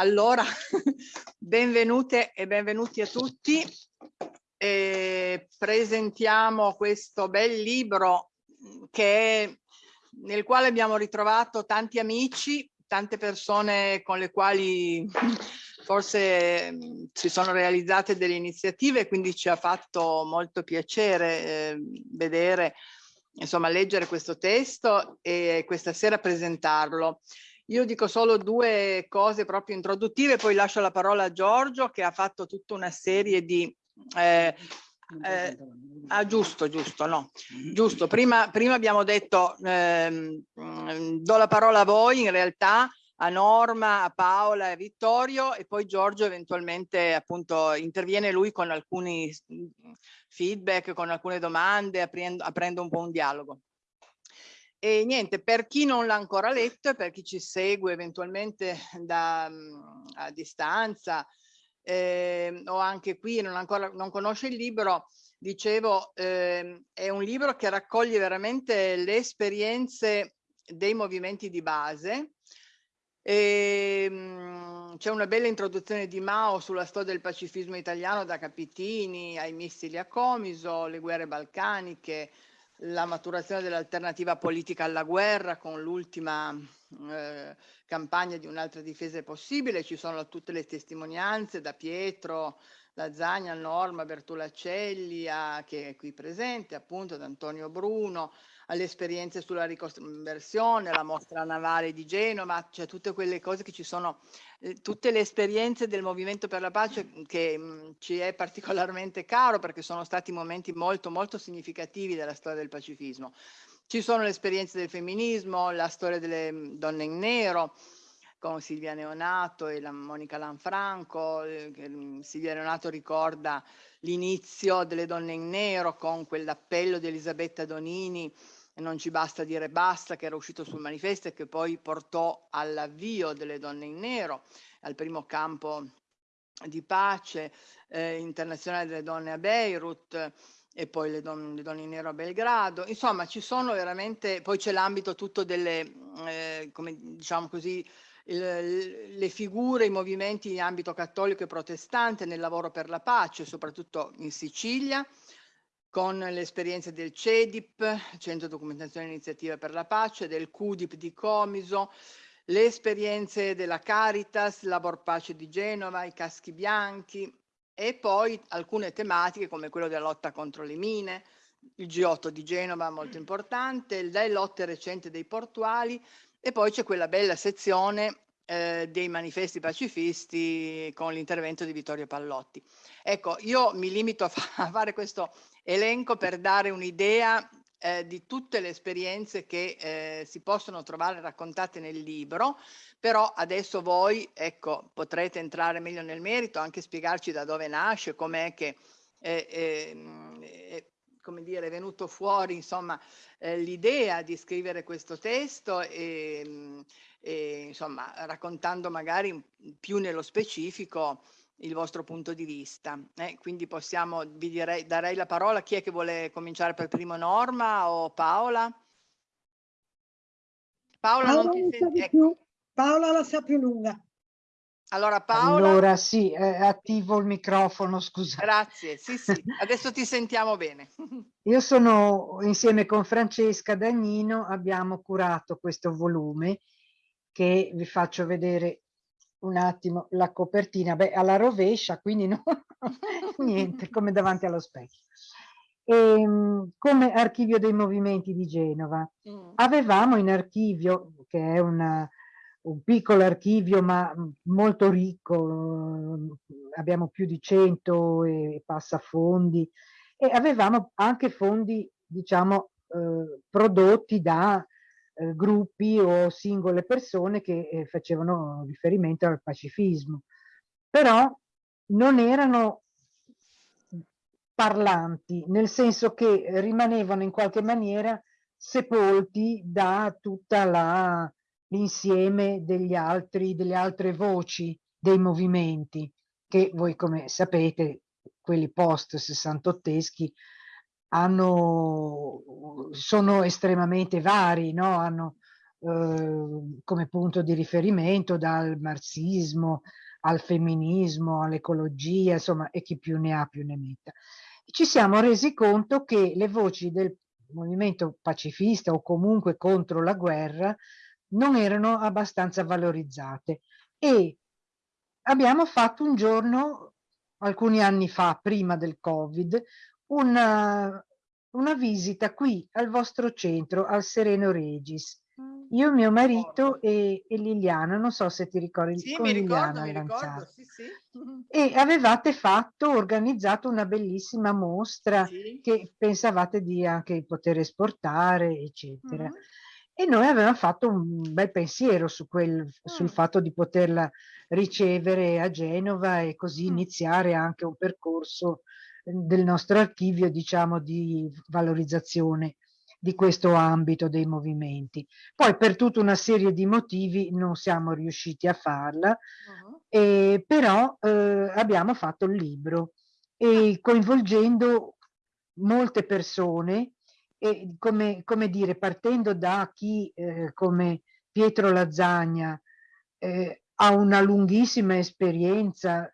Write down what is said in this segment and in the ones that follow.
Allora, benvenute e benvenuti a tutti. E presentiamo questo bel libro che, nel quale abbiamo ritrovato tanti amici, tante persone con le quali forse si sono realizzate delle iniziative, quindi ci ha fatto molto piacere eh, vedere, insomma, leggere questo testo e questa sera presentarlo. Io dico solo due cose proprio introduttive, poi lascio la parola a Giorgio che ha fatto tutta una serie di... Eh, eh, ah, giusto, giusto, no, giusto. Prima, prima abbiamo detto, ehm, do la parola a voi in realtà, a Norma, a Paola e a Vittorio e poi Giorgio eventualmente appunto interviene lui con alcuni feedback, con alcune domande, aprendo, aprendo un po' un dialogo. E niente, per chi non l'ha ancora letto e per chi ci segue eventualmente da, mm, a distanza eh, o anche qui non, ancora, non conosce il libro, dicevo, eh, è un libro che raccoglie veramente le esperienze dei movimenti di base. Ehm, c'è una bella introduzione di Mao sulla storia del pacifismo italiano da Capitini ai missili a Comiso, le guerre balcaniche, la maturazione dell'alternativa politica alla guerra con l'ultima eh, campagna di un'altra difesa possibile, ci sono tutte le testimonianze da Pietro, Lazzagna, Norma, Bertolaccelli, a, che è qui presente, appunto, da Antonio Bruno, alle esperienze sulla riconversione, la mostra navale di Genova, cioè tutte quelle cose che ci sono, eh, tutte le esperienze del Movimento per la Pace che mm, ci è particolarmente caro perché sono stati momenti molto molto significativi della storia del pacifismo. Ci sono le esperienze del femminismo, la storia delle mm, donne in nero, con Silvia Neonato e la Monica Lanfranco. Eh, mm, Silvia Neonato ricorda l'inizio delle donne in nero con quell'appello di Elisabetta Donini non ci basta dire basta, che era uscito sul manifesto e che poi portò all'avvio delle donne in nero, al primo campo di pace eh, internazionale delle donne a Beirut e poi le, don le, donne in nero a Belgrado. Insomma, ci sono veramente, poi c'è l'ambito tutto delle, eh, come diciamo così, il, le figure, i movimenti in ambito cattolico e protestante nel lavoro per la pace, soprattutto in Sicilia, con le esperienze del CEDIP, Centro Documentazione e Iniziativa per la Pace, del CUDIP di Comiso, le esperienze della Caritas, Labor Pace di Genova, i caschi bianchi e poi alcune tematiche come quello della lotta contro le mine, il G8 di Genova molto importante, le lotte recenti dei portuali e poi c'è quella bella sezione eh, dei manifesti pacifisti con l'intervento di Vittorio Pallotti. Ecco, io mi limito a fare questo elenco per dare un'idea eh, di tutte le esperienze che eh, si possono trovare raccontate nel libro, però adesso voi ecco, potrete entrare meglio nel merito, anche spiegarci da dove nasce, com'è che eh, eh, come dire, è venuto fuori insomma eh, l'idea di scrivere questo testo e, e insomma raccontando magari più nello specifico il vostro punto di vista. Eh, quindi possiamo, vi direi, darei la parola a chi è che vuole cominciare per primo Norma o Paola? Paola, Paola non ti senti, ecco. Paola la sa più lunga. Allora Paola. Allora sì, eh, attivo il microfono, scusa. Grazie, sì sì, adesso ti sentiamo bene. Io sono insieme con Francesca Dagnino, abbiamo curato questo volume che vi faccio vedere un attimo la copertina, beh, alla rovescia, quindi no, niente, come davanti allo specchio. E, ehm, come archivio dei movimenti di Genova. Mm. Avevamo in archivio, che è una, un piccolo archivio ma molto ricco, abbiamo più di 100 e passa fondi, e avevamo anche fondi, diciamo, eh, prodotti da eh, gruppi o singole persone che eh, facevano riferimento al pacifismo, però non erano parlanti, nel senso che rimanevano in qualche maniera sepolti da tutta l'insieme degli altri, delle altre voci dei movimenti, che voi come sapete, quelli post sessantotteschi, hanno, sono estremamente vari, no? hanno eh, come punto di riferimento dal marxismo al femminismo, all'ecologia, insomma, e chi più ne ha più ne metta. Ci siamo resi conto che le voci del movimento pacifista o comunque contro la guerra non erano abbastanza valorizzate e abbiamo fatto un giorno, alcuni anni fa, prima del Covid, una, una visita qui al vostro centro, al Sereno Regis. Mm. Io, mio marito e, e, Liliana, non so se ti ricordi, sì, con mi Liliana ricordo, mi ricordo, sì, sì. E avevate fatto, organizzato una bellissima mostra sì. che pensavate di anche poter esportare, eccetera. Mm -hmm. E noi avevamo fatto un bel pensiero su quel, mm. sul fatto di poterla ricevere a Genova e così mm. iniziare anche un percorso del nostro archivio, diciamo, di valorizzazione di questo ambito dei movimenti. Poi per tutta una serie di motivi non siamo riusciti a farla, uh -huh. eh, però eh, abbiamo fatto il libro e coinvolgendo molte persone e come, come dire, partendo da chi eh, come Pietro Lazzagna eh, ha una lunghissima esperienza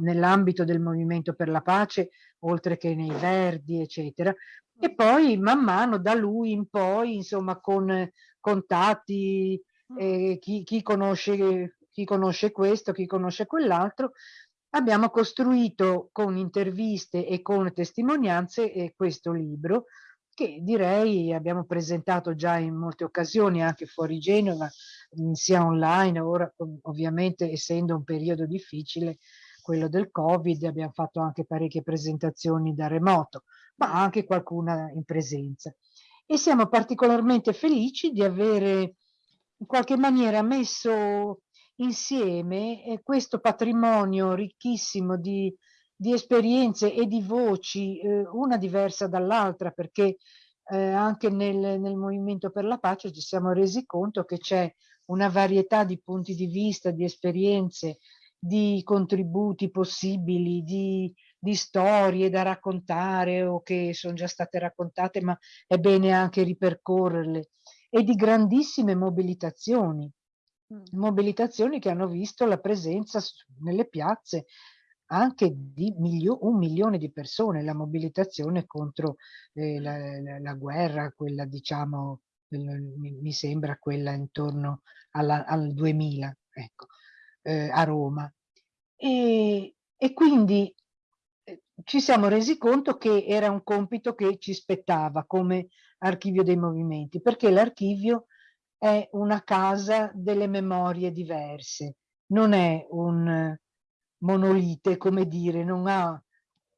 nell'ambito del movimento per la pace, oltre che nei Verdi, eccetera, e poi man mano da lui in poi, insomma, con contatti, eh, chi, chi, conosce, chi conosce questo, chi conosce quell'altro, abbiamo costruito con interviste e con testimonianze eh, questo libro che direi abbiamo presentato già in molte occasioni anche fuori Genova, sia online, ora ovviamente essendo un periodo difficile quello del Covid, abbiamo fatto anche parecchie presentazioni da remoto, ma anche qualcuna in presenza. E siamo particolarmente felici di avere in qualche maniera messo insieme eh, questo patrimonio ricchissimo di, di esperienze e di voci, eh, una diversa dall'altra, perché eh, anche nel, nel Movimento per la Pace ci siamo resi conto che c'è una varietà di punti di vista, di esperienze, di contributi possibili, di, di storie da raccontare o che sono già state raccontate, ma è bene anche ripercorrerle, e di grandissime mobilitazioni, mm. mobilitazioni che hanno visto la presenza nelle piazze anche di milio un milione di persone, la mobilitazione contro eh, la, la, la, guerra, quella diciamo, mi, mi sembra quella intorno alla, al 2000, ecco eh, a Roma. E, e quindi eh, ci siamo resi conto che era un compito che ci spettava come archivio dei movimenti, perché l'archivio è una casa delle memorie diverse, non è un monolite, come dire, non ha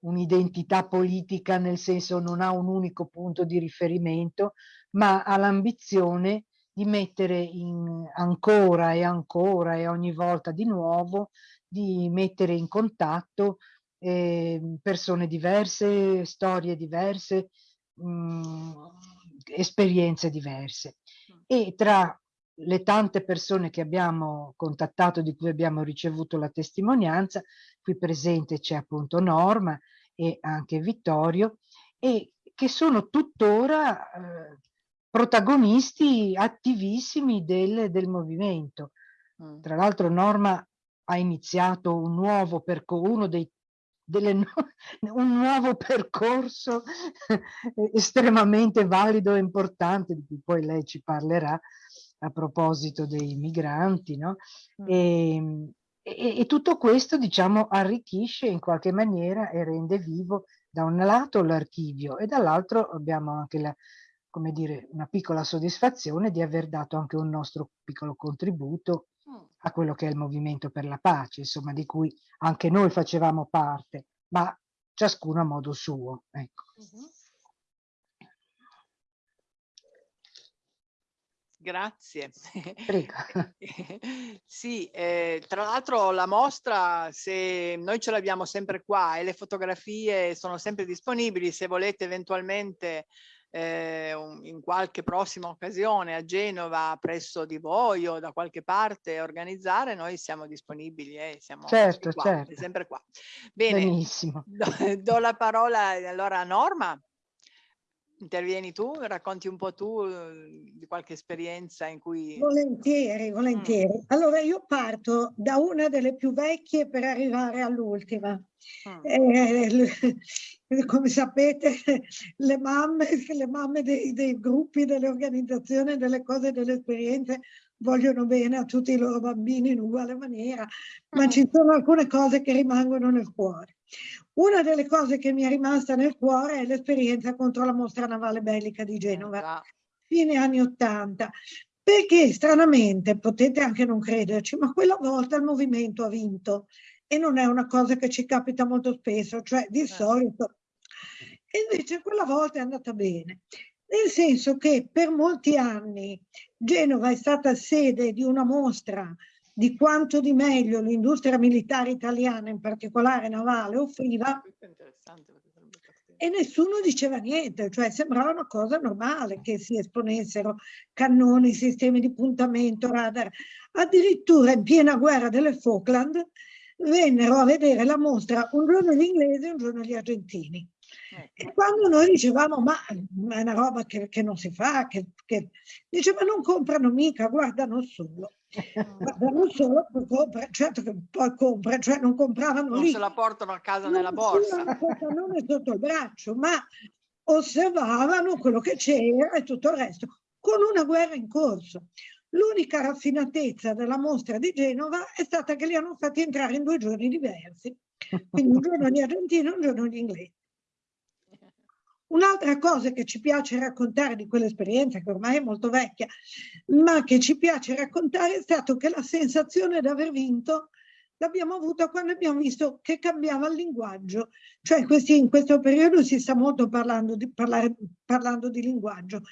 un'identità politica nel senso non ha un unico punto di riferimento, ma ha l'ambizione di mettere in ancora e ancora e ogni volta di nuovo, di mettere in contatto eh, persone diverse, storie diverse, mh, mm, esperienze diverse. E tra le tante persone che abbiamo contattato, di cui abbiamo ricevuto la testimonianza, qui presente c'è appunto Norma e anche Vittorio, e che sono tuttora eh, protagonisti attivissimi del, del movimento. Mm. Tra l'altro Norma ha iniziato un nuovo percorso, uno dei delle, un nuovo percorso estremamente valido e importante, di cui poi lei ci parlerà a proposito dei migranti, no? Mm. E, e, e, tutto questo, diciamo, arricchisce in qualche maniera e rende vivo da un lato l'archivio e dall'altro abbiamo anche la, come dire, una piccola soddisfazione di aver dato anche un nostro piccolo contributo mm. a quello che è il movimento per la pace, insomma, di cui anche noi facevamo parte, ma ciascuno a modo suo. Ecco. Mm -hmm. Grazie. Prego. sì, eh, tra l'altro la mostra, se noi ce l'abbiamo sempre qua e le fotografie sono sempre disponibili, se volete eventualmente eh, in qualche prossima occasione a Genova presso di voi o da qualche parte organizzare, noi siamo disponibili, eh, siamo certo, qua, certo. sempre qua. Bene, Benissimo. Do, do la parola allora a Norma. Intervieni tu, racconti un po' tu eh, di qualche esperienza in cui... Volentieri, volentieri. Mm. Allora io parto da una delle più vecchie per arrivare all'ultima. Mm. Eh, come sapete le mamme, le mamme dei, dei gruppi, delle organizzazioni, delle cose, delle esperienze vogliono bene a tutti i loro bambini in uguale maniera, ma mm. ci sono alcune cose che rimangono nel cuore. Una delle cose che mi è rimasta nel cuore è l'esperienza contro la mostra navale bellica di Genova, fine anni Ottanta, perché stranamente, potete anche non crederci, ma quella volta il movimento ha vinto e non è una cosa che ci capita molto spesso, cioè di eh. solito. E invece quella volta è andata bene, nel senso che per molti anni Genova è stata sede di una mostra di quanto di meglio l'industria militare italiana, in particolare navale, offriva e nessuno diceva niente, cioè sembrava una cosa normale che si esponessero cannoni, sistemi di puntamento, radar. Addirittura in piena guerra delle Falkland vennero a vedere la mostra un giorno gli inglesi e un giorno gli argentini. Ecco. E quando noi dicevamo ma è una roba che, che non si fa, che, che... diceva non comprano mica, guardano solo. Guardano solo, poi compra, certo che poi compra, cioè non compravano non lì. se la portano a casa non nella borsa. Non è sotto il braccio, ma osservavano quello che c'era e tutto il resto, con una guerra in corso. L'unica raffinatezza della mostra di Genova è stata che li hanno fatti entrare in due giorni diversi. Quindi un giorno gli argentini e un giorno gli inglesi. Un'altra cosa che ci piace raccontare di quell'esperienza, che ormai è molto vecchia, ma che ci piace raccontare è stato che la sensazione di aver vinto l'abbiamo avuta quando abbiamo visto che cambiava il linguaggio. Cioè questi, in questo periodo si sta molto parlando di, parlare, parlando di linguaggio.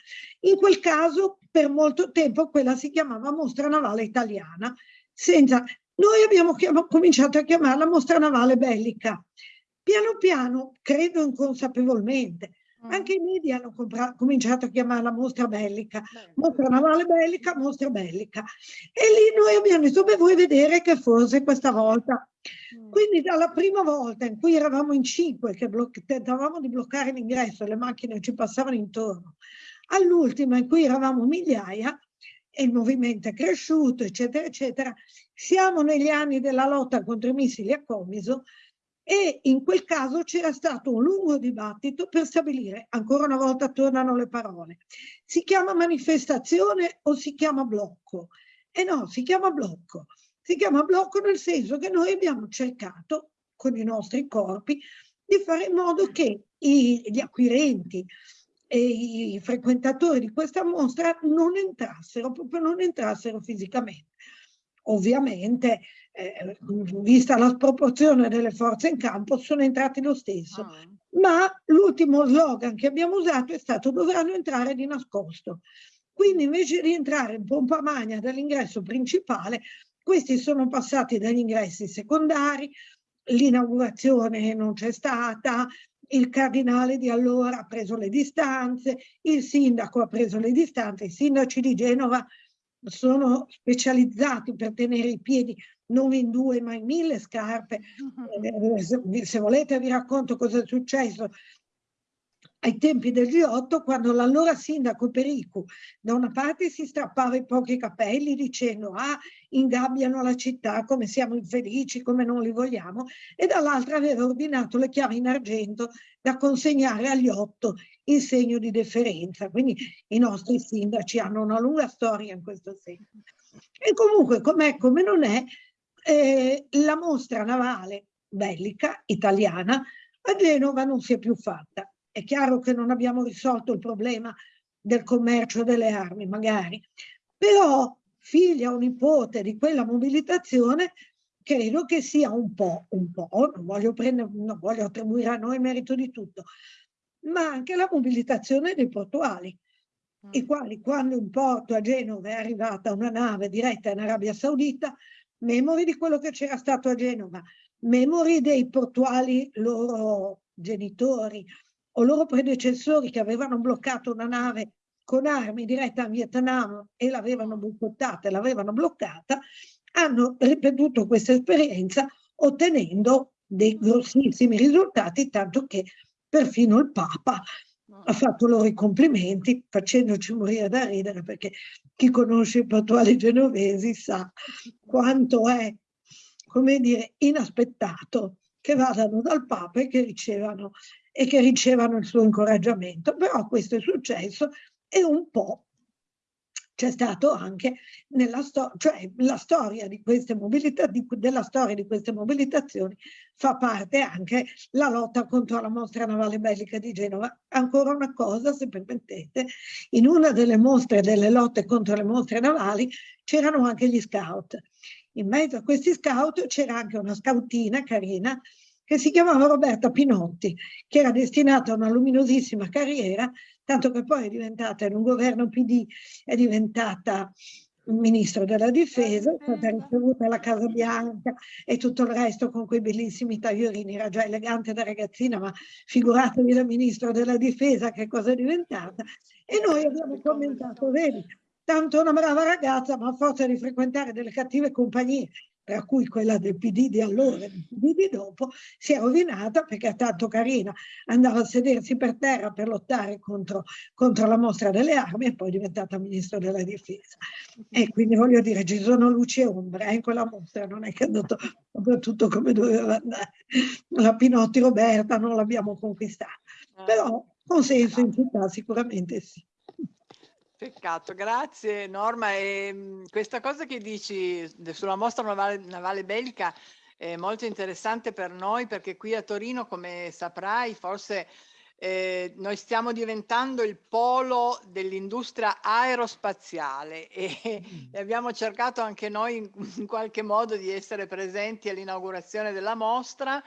In quel caso per molto tempo quella si chiamava mostra navale italiana. Senza, noi abbiamo chiamato, cominciato a chiamarla mostra navale bellica. Piano piano, credo inconsapevolmente. Anche i media hanno cominciato a chiamarla mostra bellica, mostra navale bellica, mostra bellica. E lì noi abbiamo detto, beh, vuoi vedere che forse questa volta. Mm. Quindi dalla prima volta in cui eravamo in cinque, che tentavamo di bloccare l'ingresso, le macchine ci passavano intorno, all'ultima in cui eravamo migliaia, e il movimento è cresciuto, eccetera, eccetera, siamo negli anni della lotta contro i missili a Comiso, e in quel caso c'era stato un lungo dibattito per stabilire, ancora una volta tornano le parole, si chiama manifestazione o si chiama blocco? E no, si chiama blocco. Si chiama blocco nel senso che noi abbiamo cercato con i nostri corpi di fare in modo che i, gli acquirenti e i frequentatori di questa mostra non entrassero, proprio non entrassero fisicamente. Ovviamente eh, vista la sproporzione delle forze in campo, sono entrati lo stesso. Ah. Ma l'ultimo slogan che abbiamo usato è stato dovranno entrare di nascosto. Quindi invece di entrare in pompa magna dall'ingresso principale, questi sono passati dagli ingressi secondari, l'inaugurazione non c'è stata, il cardinale di allora ha preso le distanze, il sindaco ha preso le distanze, i sindaci di Genova sono specializzati per tenere i piedi non in due ma in mille scarpe. Eh, se volete vi racconto cosa è successo. Ai tempi del G8 quando l'allora sindaco Pericu da una parte si strappava i pochi capelli dicendo ah ingabbiano la città come siamo infelici come non li vogliamo e dall'altra aveva ordinato le chiavi in argento da consegnare agli otto in segno di deferenza. Quindi i nostri sindaci hanno una lunga storia in questo senso. E comunque com'è come non è eh, la mostra navale bellica italiana a Genova non si è più fatta. È chiaro che non abbiamo risolto il problema del commercio delle armi, magari, però figlia o nipote di quella mobilitazione credo che sia un po', un po', non voglio, prendere, non voglio attribuire a noi merito di tutto, ma anche la mobilitazione dei portuali, mm. i quali quando in porto a Genova è arrivata una nave diretta in Arabia Saudita, memori di quello che c'era stato a Genova, memori dei portuali loro genitori o loro predecessori che avevano bloccato una nave con armi diretta a Vietnam e l'avevano boicottata e l'avevano bloccata, hanno ripetuto questa esperienza ottenendo dei grossissimi risultati, tanto che perfino il Papa ha fatto loro i complimenti facendoci morire da ridere perché chi conosce i portuali genovesi sa quanto è, come dire, inaspettato che vadano dal Papa e che ricevano, e che ricevano il suo incoraggiamento. Però questo è successo e un po' c'è stato anche nella storia, cioè la storia di queste mobilità, di, della storia di queste mobilitazioni fa parte anche la lotta contro la mostra navale bellica di Genova. Ancora una cosa, se permettete, in una delle mostre delle lotte contro le mostre navali c'erano anche gli scout. In mezzo a questi scout c'era anche una scoutina carina che si chiamava Roberta Pinotti, che era destinata a una luminosissima carriera, tanto che poi è diventata in un governo PD, è diventata ministro della difesa, è stata ricevuta alla Casa Bianca e tutto il resto con quei bellissimi tagliorini, era già elegante da ragazzina, ma figuratevi da ministro della difesa che cosa è diventata. E noi abbiamo commentato, vedi, tanto una brava ragazza, ma a forza di frequentare delle cattive compagnie per cui quella del PD di allora e del PD di dopo si è rovinata perché è tanto carina, andava a sedersi per terra per lottare contro, contro la mostra delle armi e poi è diventata ministro della difesa. E quindi voglio dire, ci sono luci e ombre eh, in quella mostra, non è che è andato tutto come doveva andare. La Pinotti Roberta non l'abbiamo conquistata, eh. però consenso in città sicuramente sì. Peccato, grazie Norma. E, ehm, questa cosa che dici sulla mostra navale, navale bellica è molto interessante per noi perché qui a Torino, come saprai, forse eh, noi stiamo diventando il polo dell'industria aerospaziale e, mm. e, abbiamo cercato anche noi in, in qualche modo di essere presenti all'inaugurazione della mostra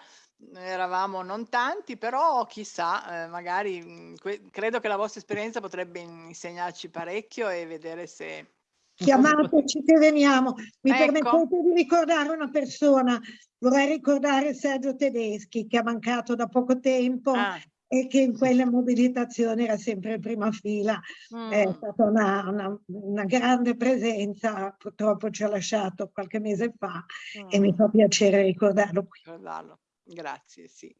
eravamo non tanti, però chissà, eh, magari mh, credo che la vostra esperienza potrebbe insegnarci parecchio e vedere se... Chiamateci che veniamo. Mi ecco. permettete di ricordare una persona, vorrei ricordare Sergio Tedeschi che ha mancato da poco tempo ah. e che in quelle mobilitazioni era sempre in prima fila. Mm. È stata una, una, una, grande presenza, purtroppo ci ha lasciato qualche mese fa mm. e mi fa piacere ricordarlo qui. Ricordarlo. Grazie, sì.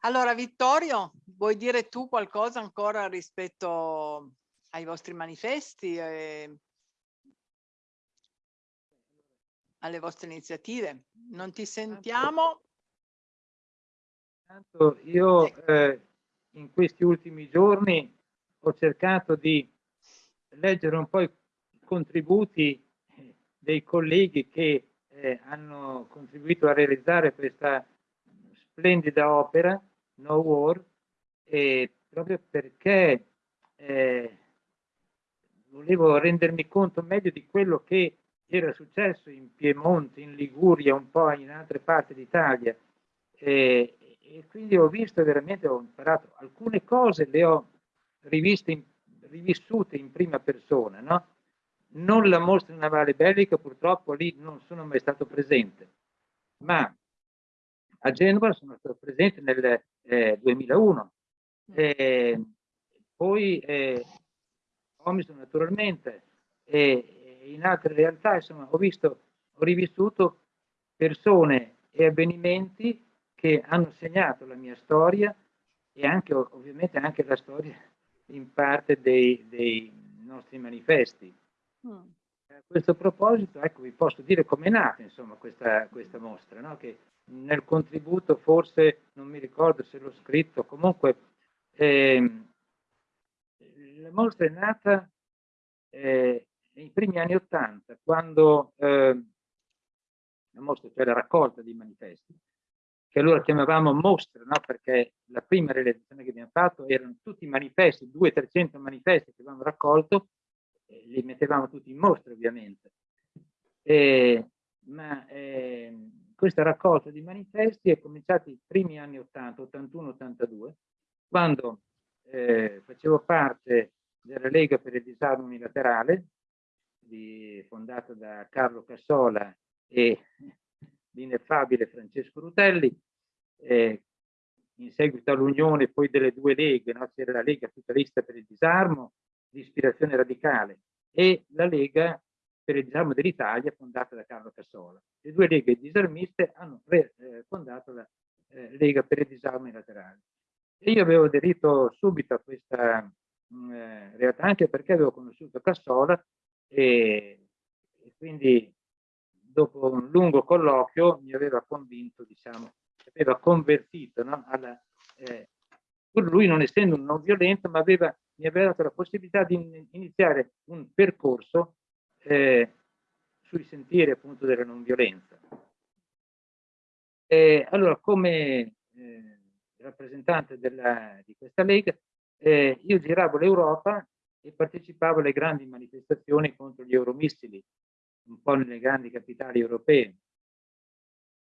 Allora, Vittorio, vuoi dire tu qualcosa ancora rispetto ai vostri manifesti e alle vostre iniziative? Non ti sentiamo? Tanto io eh, in questi ultimi giorni ho cercato di leggere un po' i contributi dei colleghi che eh, hanno contribuito a realizzare questa splendida opera, No War, e proprio perché eh, volevo rendermi conto meglio di quello che era successo in Piemonte, in Liguria, un po' in altre parti d'Italia. E, e, quindi ho visto veramente, ho imparato alcune cose, le ho riviste, rivissute in prima persona, no? Non la mostra navale bellica, purtroppo lì non sono mai stato presente, ma a Genova sono stato presente nel eh, 2001. Eh, poi eh, Omison naturalmente e in altre realtà insomma ho visto, ho rivissuto persone e avvenimenti che hanno segnato la mia storia e anche ovviamente anche la storia in parte dei, dei nostri manifesti. Mm. A questo proposito, ecco, vi posso dire come è nata insomma, questa, questa mostra, no? che nel contributo forse, non mi ricordo se l'ho scritto, comunque eh, la mostra è nata eh, nei primi anni Ottanta, quando eh, la mostra, cioè la raccolta di manifesti, che allora chiamavamo mostra, no? perché la prima realizzazione che abbiamo fatto erano tutti i manifesti, 200-300 manifesti che avevamo raccolto, li mettevamo tutti in mostra ovviamente. E, ma eh, questa raccolta di manifesti è cominciata i primi anni 80, 81-82, quando eh, facevo parte della Lega per il disarmo unilaterale, di, fondata da Carlo Cassola e l'ineffabile Francesco Rutelli, eh, in seguito all'unione poi delle due leghe, no? c'era la Lega Socialista per il Disarmo di ispirazione radicale e la Lega per il disarmo dell'Italia fondata da Carlo Cassola. Le due leghe disarmiste hanno eh, fondato la eh, Lega per il disarmo unilaterale. E io avevo aderito subito a questa mh, mm, eh, realtà anche perché avevo conosciuto Cassola e, e, quindi dopo un lungo colloquio mi aveva convinto, diciamo, aveva convertito no, alla, eh, lui non essendo un non violento, ma aveva, mi aveva dato la possibilità di iniziare un percorso eh, sui sentieri appunto della non violenza. E allora, come eh, rappresentante della, di questa Lega, eh, io giravo l'Europa e partecipavo alle grandi manifestazioni contro gli euromissili, un po' nelle grandi capitali europee.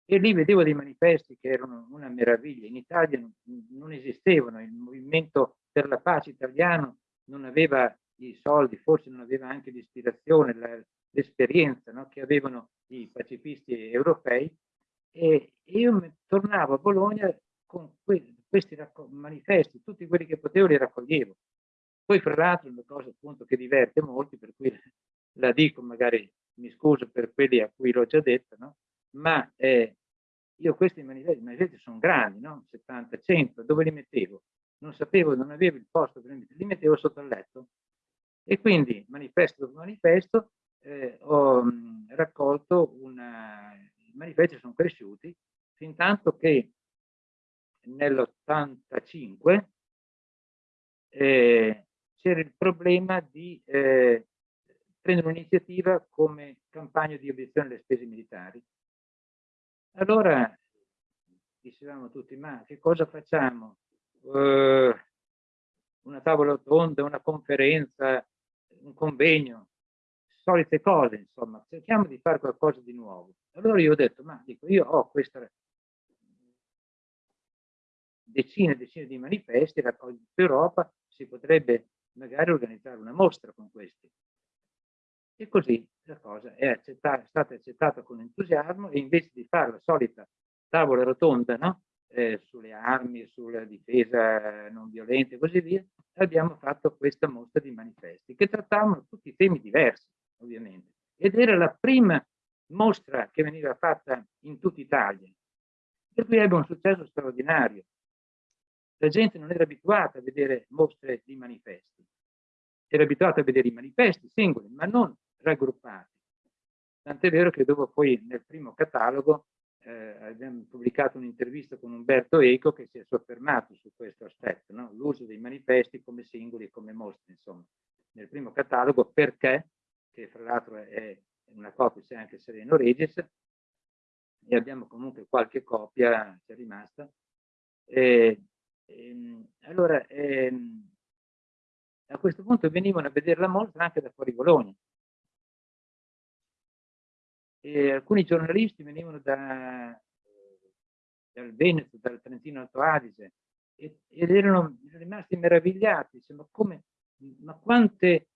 E lì vedevo dei manifesti che erano una meraviglia. In Italia non, non esistevano, il movimento per la pace italiano non aveva i soldi, forse non aveva anche l'ispirazione, l'esperienza no, che avevano i pacifisti europei. E io tornavo a Bologna con que questi manifesti, tutti quelli che potevo li raccoglievo. Poi fra l'altro una cosa appunto che diverte molti, per cui la dico, magari mi scuso per quelli a cui l'ho già detto, no? ma eh, io questi manifesti, manifesti sono grandi, no? 70, 100, dove li mettevo? Non sapevo, non avevo il posto li mettevo sotto il letto. E quindi, manifesto dopo manifesto, eh, ho mh, raccolto una... I manifesti sono cresciuti, fin tanto che nell'85 eh, c'era il problema di eh, prendere un'iniziativa come campagna di obiezione alle spese militari. Allora dicevamo tutti, ma che cosa facciamo? Uh, una tavola rotonda, una conferenza, un convegno, solite cose, insomma, cerchiamo di fare qualcosa di nuovo. Allora io ho detto, ma dico, io ho questa decine e decine di manifesti raccolti in Europa, si potrebbe magari organizzare una mostra con questi. E così la cosa è, accettata, è stata accettata con entusiasmo e invece di fare la solita tavola rotonda no? Eh, sulle armi, sulla difesa non violenta e così via, abbiamo fatto questa mostra di manifesti che trattavano tutti temi diversi, ovviamente. Ed era la prima mostra che veniva fatta in tutta Italia, per cui ebbe un successo straordinario. La gente non era abituata a vedere mostre di manifesti, era abituata a vedere i manifesti singoli, ma non raggruppati. Tant'è vero che dopo poi nel primo catalogo eh, abbiamo pubblicato un'intervista con Umberto Eco che si è soffermato su questo aspetto, no? l'uso dei manifesti come singoli e come mostre, insomma, nel primo catalogo perché, che fra l'altro è una copia, c'è anche Sereno Regis, e abbiamo comunque qualche copia, c'è rimasta, eh, Ehm, allora, ehm, a questo punto venivano a vedere la mostra anche da fuori Bologna. E alcuni giornalisti venivano da, dal Veneto, dal Trentino Alto Adige ed erano rimasti meravigliati, ma, come, ma quante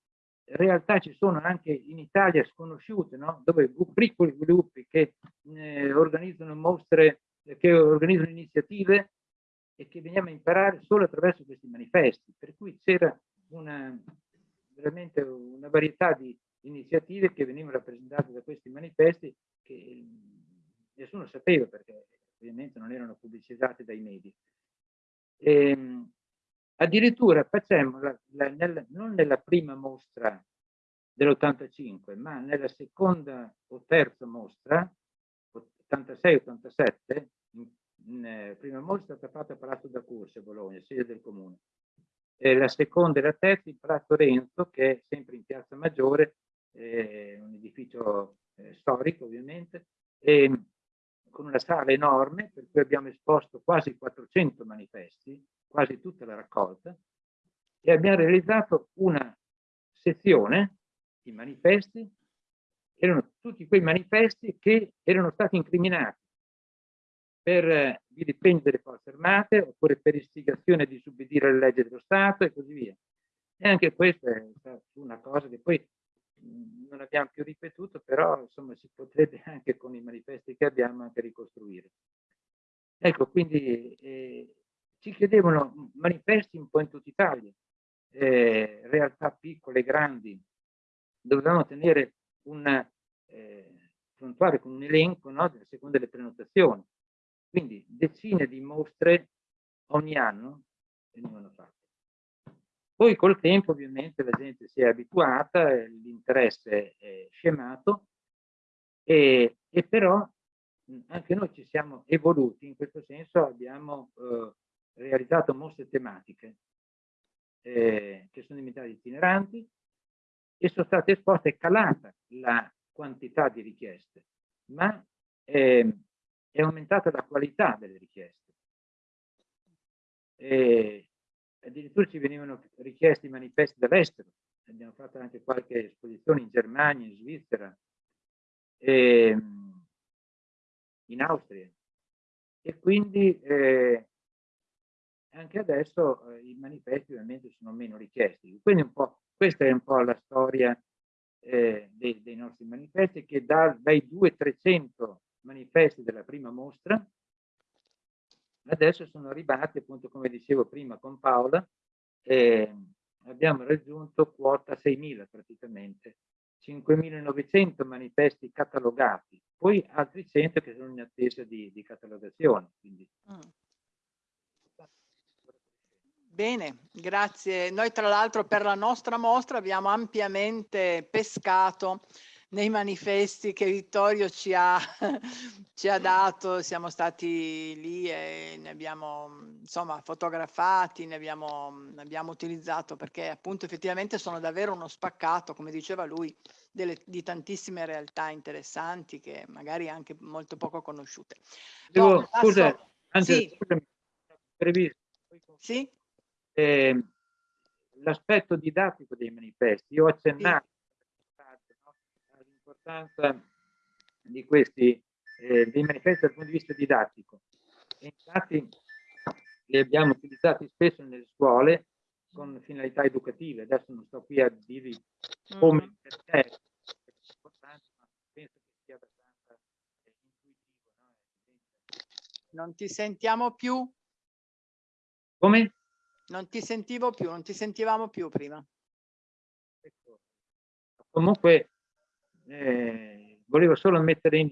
realtà ci sono anche in Italia sconosciute, no? dove piccoli gruppi che eh, organizzano mostre, che organizzano iniziative e che veniamo a imparare solo attraverso questi manifesti, per cui c'era una, veramente una varietà di iniziative che venivano rappresentate da questi manifesti che nessuno sapeva perché ovviamente non erano pubblicizzati dai media. E, ehm, addirittura facemmo, la, la, nella, non nella prima mostra dell'85, ma nella seconda o terza mostra, 86-87, eh, prima mostra è stata fatta a Palazzo da Corse a Bologna, sede del comune. E la seconda e la terza in Palazzo Renzo, che è sempre in Piazza Maggiore, eh, un edificio eh, storico ovviamente, e con una sala enorme per cui abbiamo esposto quasi 400 manifesti, quasi tutta la raccolta, e abbiamo realizzato una sezione, i manifesti, erano tutti quei manifesti che erano stati incriminati per eh, vilipendio delle forze armate oppure per istigazione di disobbedire alle leggi dello Stato e così via. E anche questa è una cosa che poi non abbiamo più ripetuto, però insomma si potrebbe anche con i manifesti che abbiamo anche ricostruire. Ecco, quindi eh, ci chiedevano manifesti un po' in tutta Italia, eh, realtà piccole e grandi, dovevamo tenere un eh, con un elenco no, secondo le prenotazioni quindi decine di mostre ogni anno venivano fatte. Poi col tempo ovviamente la gente si è abituata, l'interesse è scemato e, e, però anche noi ci siamo evoluti, in questo senso abbiamo eh, realizzato mostre tematiche eh, che sono diventate itineranti e sono state esposte, è calata la quantità di richieste, ma eh, è aumentata la qualità delle richieste. E addirittura ci venivano richiesti manifesti dall'estero, abbiamo fatto anche qualche esposizione in Germania, in Svizzera, e, ehm, in Austria. E quindi eh, anche adesso eh, i manifesti ovviamente sono meno richiesti. Quindi un po', questa è un po' la storia eh, dei, dei, nostri manifesti che da, dai 200-300 manifesti della prima mostra adesso sono arrivati appunto come dicevo prima con Paola eh, abbiamo raggiunto quota 6.000 praticamente 5.900 manifesti catalogati poi altri 100 che sono in attesa di, di catalogazione mm. Bene, grazie. Noi tra l'altro per la nostra mostra abbiamo ampiamente pescato nei manifesti che Vittorio ci ha, ci ha dato, siamo stati lì e ne abbiamo insomma fotografati, ne abbiamo, ne abbiamo utilizzato perché appunto effettivamente sono davvero uno spaccato, come diceva lui, delle, di tantissime realtà interessanti che magari anche molto poco conosciute. Devo, no, scusa, anzi, sì. scusami, previsto. Sì? eh, l'aspetto didattico dei manifesti. Io ho accennato. All'importanza di questi eh, dei manifesti dal punto di vista didattico. E infatti li abbiamo utilizzati spesso nelle scuole con finalità educative. Adesso non sto qui a dirvi come mm. perché è importante, ma penso che sia abbastanza eh, intuitivo. No? Non ti sentiamo più? Come? Non ti sentivo più, non ti sentivamo più prima. Ecco. Comunque eh, volevo solo mettere, in,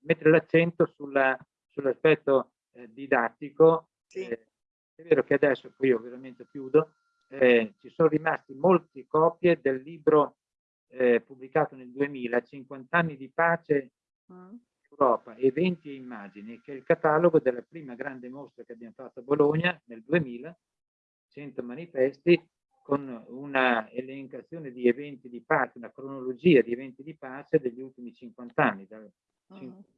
mettere l'accento sull'aspetto sull eh, didattico. Sì. Eh, è vero che adesso, qui io veramente chiudo, eh, ci sono rimasti molte copie del libro eh, pubblicato nel 2000, 50 anni di pace mm. Europa, eventi e immagini, che è il catalogo della prima grande mostra che abbiamo fatto a Bologna nel 2000, 100 manifesti con una elencazione di eventi di pace, una cronologia di eventi di pace degli ultimi 50 anni, dal uh -huh. 50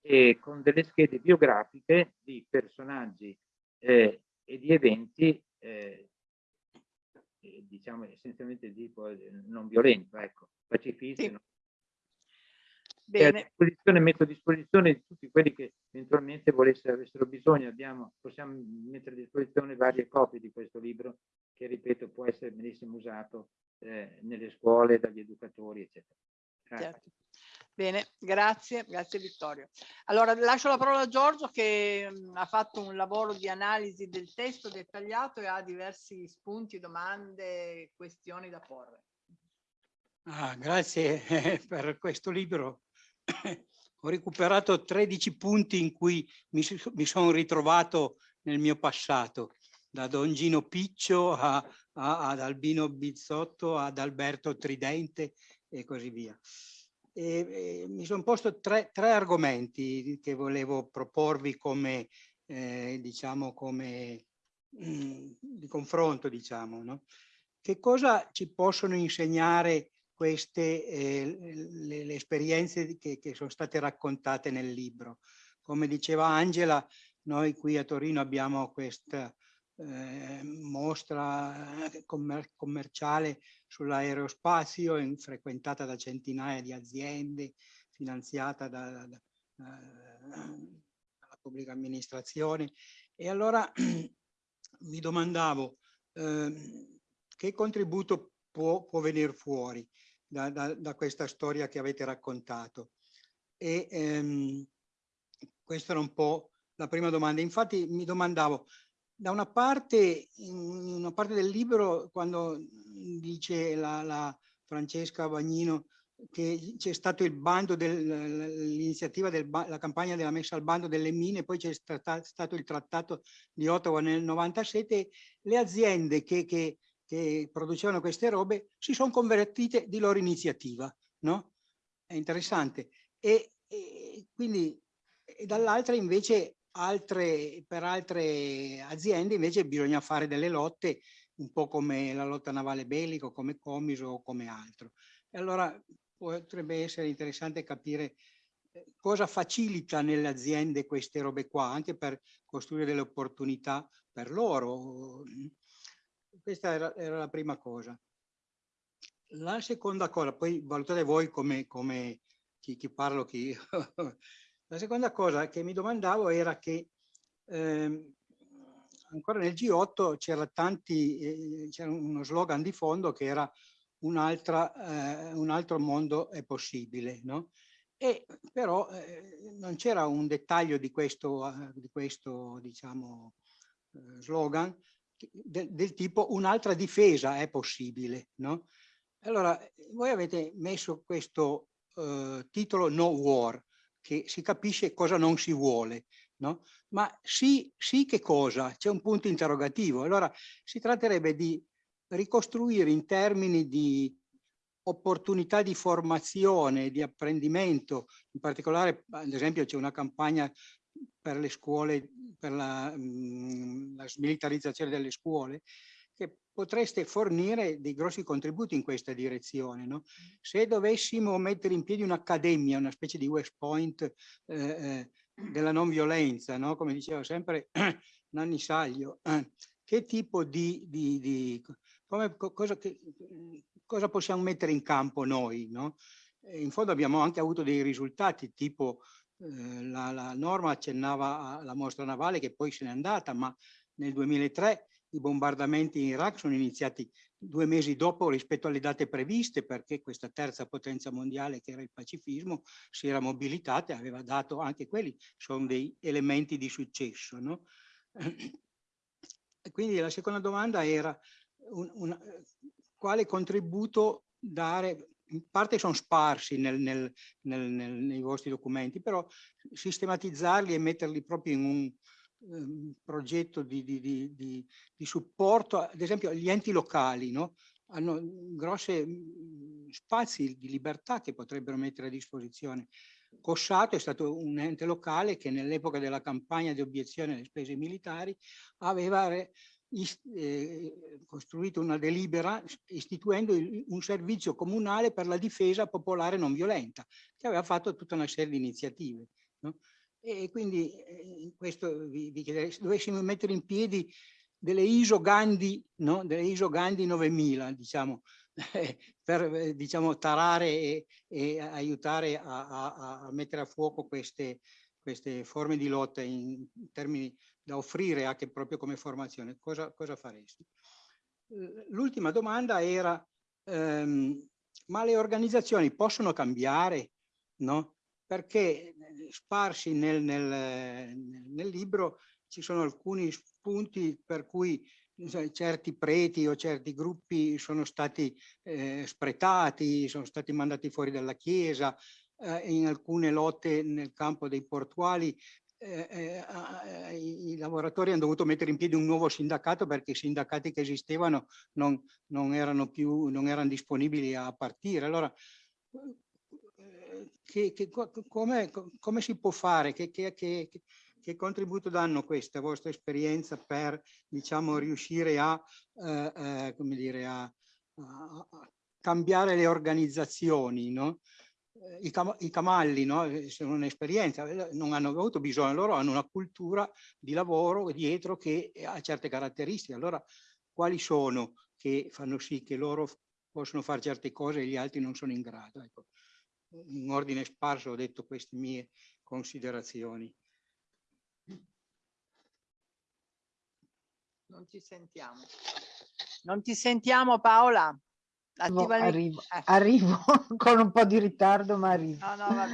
e con delle schede biografiche di personaggi eh, e di eventi, eh, diciamo essenzialmente di tipo eh, non violento, ecco, pacifisti, sì. Bene. a disposizione, metto a disposizione tutti quelli che eventualmente volessero, avessero bisogno, abbiamo, possiamo mettere a disposizione varie copie di questo libro che, ripeto, può essere benissimo usato eh, nelle scuole, dagli educatori, eccetera. Certo. Bene, grazie, grazie Vittorio. Allora lascio la parola a Giorgio che mh, mm, ha fatto un lavoro di analisi del testo dettagliato e ha diversi spunti, domande, questioni da porre. Ah, grazie per questo libro ho recuperato 13 punti in cui mi, mi sono ritrovato nel mio passato, da Don Gino Piccio a, a, ad Albino Bizzotto, ad Alberto Tridente e così via. E, e mi sono posto tre, tre, argomenti che volevo proporvi come, eh, diciamo, come mh, mm, di confronto, diciamo, no? Che cosa ci possono insegnare queste eh, le, le, esperienze che, che, sono state raccontate nel libro. Come diceva Angela, noi qui a Torino abbiamo questa eh, mostra eh, commer commerciale sull'aerospazio frequentata da centinaia di aziende, finanziata da, da, da, dalla pubblica amministrazione. E allora mi domandavo eh, che contributo può, può venire fuori da, da, da, questa storia che avete raccontato. E ehm, questa era un po' la prima domanda. Infatti mi domandavo, da una parte, in una parte del libro, quando dice la, la Francesca Bagnino che c'è stato il bando dell'iniziativa della campagna della messa al bando delle mine, poi c'è stato il trattato di Ottawa nel 97, le aziende che, che, che producevano queste robe si sono convertite di loro iniziativa, no? È interessante. E, e quindi dall'altra invece altre, per altre aziende invece bisogna fare delle lotte un po' come la lotta navale bellico, come Comiso o come altro. E allora potrebbe essere interessante capire eh, cosa facilita nelle aziende queste robe qua, anche per costruire delle opportunità per loro. Questa era, era la prima cosa. La seconda cosa, poi valutate voi come, come chi, chi parlo, chi... la seconda cosa che mi domandavo era che eh, ancora nel G8 c'era tanti, eh, c'era uno slogan di fondo che era un, eh, un altro mondo è possibile, no? E però eh, non c'era un dettaglio di questo, eh, di questo diciamo, eh, slogan de, del tipo un'altra difesa è possibile, no? Allora, voi avete messo questo eh, titolo No War, che si capisce cosa non si vuole, no? Ma sì, sì che cosa? C'è un punto interrogativo. Allora, si tratterebbe di ricostruire in termini di opportunità di formazione, di apprendimento, in particolare ad esempio c'è una campagna per le scuole, per la, mh, la smilitarizzazione delle scuole, che potreste fornire dei grossi contributi in questa direzione. No? Se dovessimo mettere in piedi un'accademia, una specie di West Point eh, eh, della non violenza, no? come diceva sempre Nanni Saglio, che tipo di, di, di come, cosa, che, cosa, possiamo mettere in campo noi? No? In fondo abbiamo anche avuto dei risultati, tipo eh, la, la, norma accennava alla mostra navale che poi se n'è andata, ma nel 2003 i bombardamenti in Iraq sono iniziati due mesi dopo rispetto alle date previste perché questa terza potenza mondiale che era il pacifismo si era mobilitata e aveva dato anche quelli, sono dei elementi di successo. No? Quindi la seconda domanda era un, un, quale contributo dare, in parte sono sparsi nel, nel, nel, nei vostri documenti, però sistematizzarli e metterli proprio in un um, progetto di, di, di, di, supporto, ad esempio gli enti locali, no? hanno grossi spazi di libertà che potrebbero mettere a disposizione. Cossato è stato un ente locale che nell'epoca della campagna di obiezione alle spese militari aveva eh, costruito una delibera istituendo un servizio comunale per la difesa popolare non violenta, che aveva fatto tutta una serie di iniziative. No? E quindi eh, questo vi, vi chiederei, se dovessimo mettere in piedi delle ISO Gandhi, no? delle ISO Gandhi 9000, diciamo, per eh, diciamo, tarare e, e aiutare a, a, a, mettere a fuoco queste, queste forme di lotta in termini da offrire anche proprio come formazione, cosa, cosa faresti? L'ultima domanda era, ehm, ma le organizzazioni possono cambiare? No? Perché sparsi nel, nel, nel libro ci sono alcuni spunti per cui certi preti o certi gruppi sono stati eh, spretati, sono stati mandati fuori dalla Chiesa, eh, in alcune lotte nel campo dei portuali eh, eh, i lavoratori hanno dovuto mettere in piedi un nuovo sindacato perché i sindacati che esistevano non, non erano più non erano disponibili a partire. Allora, che, che, come, come, si può fare? Che, che, contributo danno questa vostra esperienza per diciamo, riuscire a, eh, eh, dire, a, a cambiare le organizzazioni? No? I, cam i camalli no? Eh, sono un'esperienza, eh, non hanno avuto bisogno, loro hanno una cultura di lavoro dietro che ha certe caratteristiche. Allora, quali sono che fanno sì che loro possono fare certe cose e gli altri non sono in grado? Ecco, in ordine sparso ho detto queste mie considerazioni. Non ti sentiamo. Non ti sentiamo Paola? Attiva arrivo, eh. arrivo con un po' di ritardo, ma arrivo. No, no,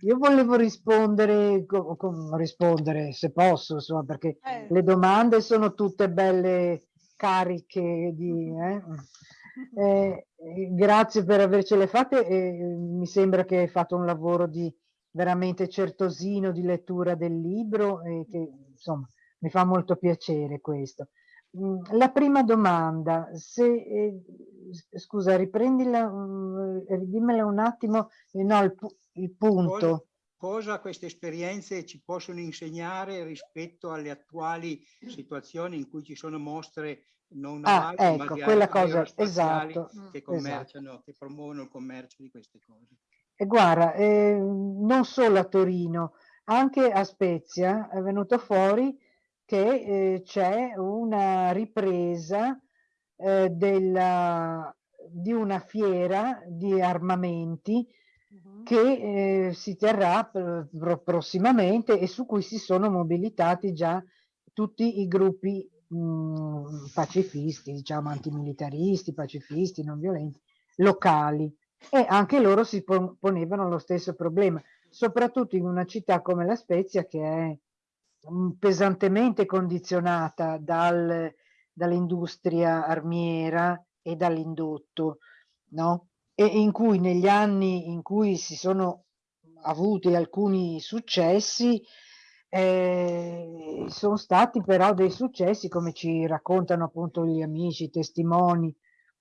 Io volevo rispondere, com, com, rispondere se posso, insomma, perché eh. le domande sono tutte belle cariche di... Eh? Eh, grazie per avercele fatte. Eh, mi sembra che hai fatto un lavoro di veramente certosino di lettura del libro e che insomma mi fa molto piacere questo. Mm, la prima domanda, se, eh, scusa, riprendila, um, ridimmela un attimo, eh, no, il, il punto. Cosa, cosa, queste esperienze ci possono insegnare rispetto alle attuali situazioni in cui ci sono mostre non ah, navali, ecco, ma quella cosa, esatto, che commerciano, esatto. che promuovono il commercio di queste cose. E guarda, eh, non solo a Torino, anche a Spezia è venuto fuori che eh, c'è una ripresa eh, della, di una fiera di armamenti uh-huh. che eh, si terrà prossimamente e su cui si sono mobilitati già tutti i gruppi mh, pacifisti, diciamo antimilitaristi, pacifisti, non violenti, locali. E anche loro si ponevano lo stesso problema, soprattutto in una città come La Spezia che è pesantemente condizionata dal, dall'industria armiera e dall'indotto, no? E in cui negli anni in cui si sono avuti alcuni successi, eh, sono stati però dei successi, come ci raccontano appunto gli amici, i testimoni,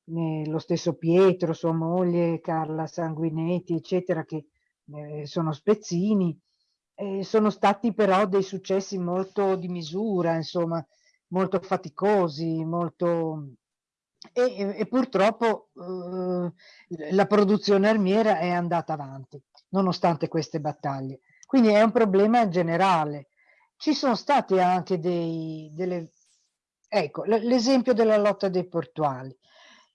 eh, lo stesso Pietro, sua moglie, Carla Sanguinetti, eccetera, che eh, sono spezzini, eh, sono stati però dei successi molto di misura, insomma, molto faticosi, molto... E, e purtroppo eh, la produzione armiera è andata avanti, nonostante queste battaglie. Quindi è un problema generale. Ci sono stati anche dei, delle... Ecco, l'esempio della lotta dei portuali.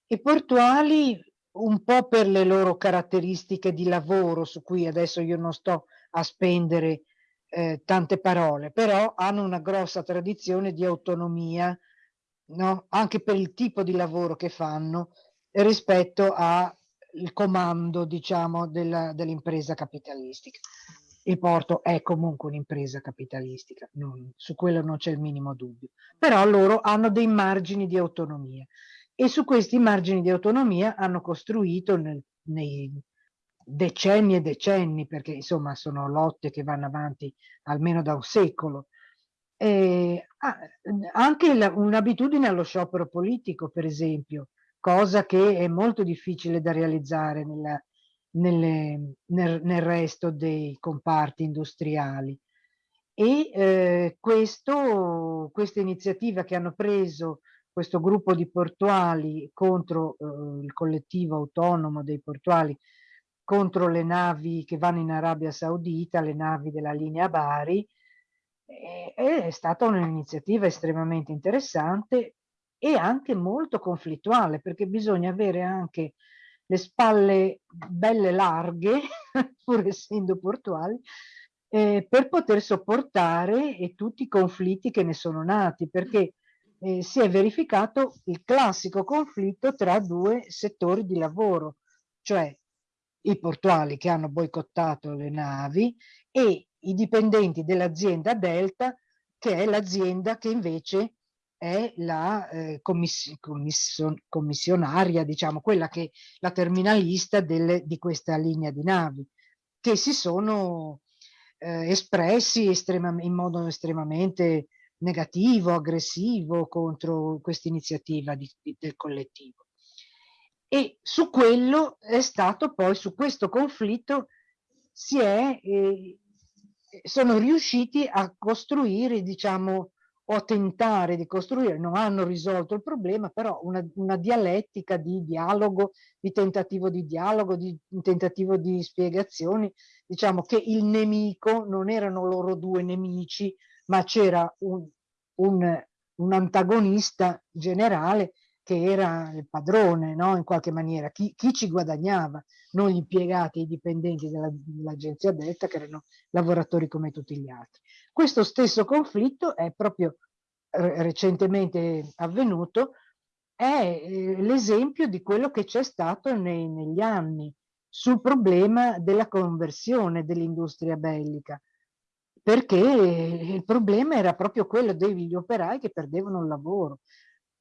I portuali, un po' per le loro caratteristiche di lavoro, su cui adesso io non sto a spendere eh, tante parole, però hanno una grossa tradizione di autonomia, no? anche per il tipo di lavoro che fanno rispetto al comando, diciamo, dell'impresa capitalistica. Il porto è comunque un'impresa capitalistica, non, su quello non c'è il minimo dubbio, però loro hanno dei margini di autonomia e su questi margini di autonomia hanno costruito nel, nei decenni e decenni, perché insomma sono lotte che vanno avanti almeno da un secolo. E, anche un'abitudine allo sciopero politico, per esempio, cosa che è molto difficile da realizzare nella, nelle, nel, nel, resto dei comparti industriali. E eh, questo, questa iniziativa che hanno preso questo gruppo di portuali contro eh, il collettivo autonomo dei portuali contro le navi che vanno in Arabia Saudita, le navi della linea Bari, è stata un'iniziativa estremamente interessante e anche molto conflittuale perché bisogna avere anche le spalle belle larghe, pur essendo portuali, eh, per poter sopportare eh, tutti i conflitti che ne sono nati, perché eh, si è verificato il classico conflitto tra due settori di lavoro, cioè i portuali che hanno boicottato le navi e i dipendenti dell'azienda Delta, che è l'azienda che invece è la eh, commiss commission commissionaria, diciamo, quella che la terminalista delle, di questa linea di navi, che si sono eh, espressi in modo estremamente negativo, aggressivo contro questa iniziativa del collettivo e su quello è stato poi, su questo conflitto, si è, eh, sono riusciti a costruire, diciamo, o a tentare di costruire, non hanno risolto il problema, però una, una dialettica di dialogo, di tentativo di dialogo, di tentativo di spiegazioni, diciamo che il nemico non erano loro due nemici, ma c'era un, un, un antagonista generale che era il padrone, no? in qualche maniera, chi, chi, ci guadagnava, non gli impiegati i dipendenti dell'agenzia della Delta che erano lavoratori come tutti gli altri. Questo stesso conflitto è proprio recentemente avvenuto, è eh, l'esempio di quello che c'è stato nei, negli anni sul problema della conversione dell'industria bellica, perché il problema era proprio quello degli operai che perdevano il lavoro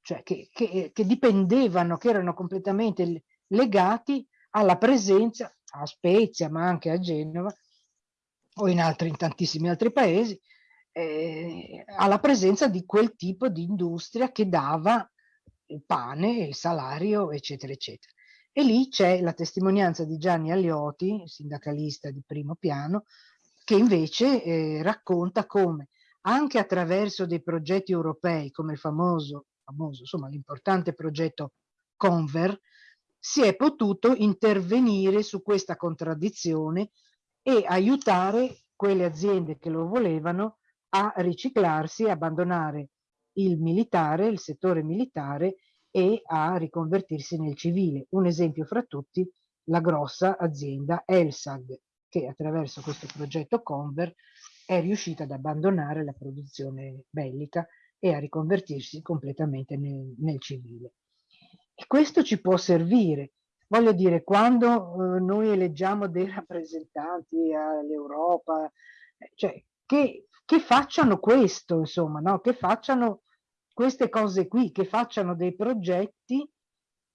cioè che, che, che dipendevano, che erano completamente legati alla presenza a Spezia, ma anche a Genova o in, altri, in tantissimi altri paesi, eh, alla presenza di quel tipo di industria che dava il pane, il salario, eccetera, eccetera. E lì c'è la testimonianza di Gianni Allioti, sindacalista di primo piano, che invece eh, racconta come anche attraverso dei progetti europei come il famoso, famoso insomma l'importante progetto Conver, si è potuto intervenire su questa contraddizione e aiutare quelle aziende che lo volevano a riciclarsi, abbandonare il militare, il settore militare e a riconvertirsi nel civile. Un esempio fra tutti, la grossa azienda Elsag, che attraverso questo progetto Conver è riuscita ad abbandonare la produzione bellica e a riconvertirsi completamente nel, nel civile. E questo ci può servire. Voglio dire, quando eh, noi eleggiamo dei rappresentanti all'Europa, eh, cioè che, che, facciano questo, insomma, no? che facciano queste cose qui, che facciano dei progetti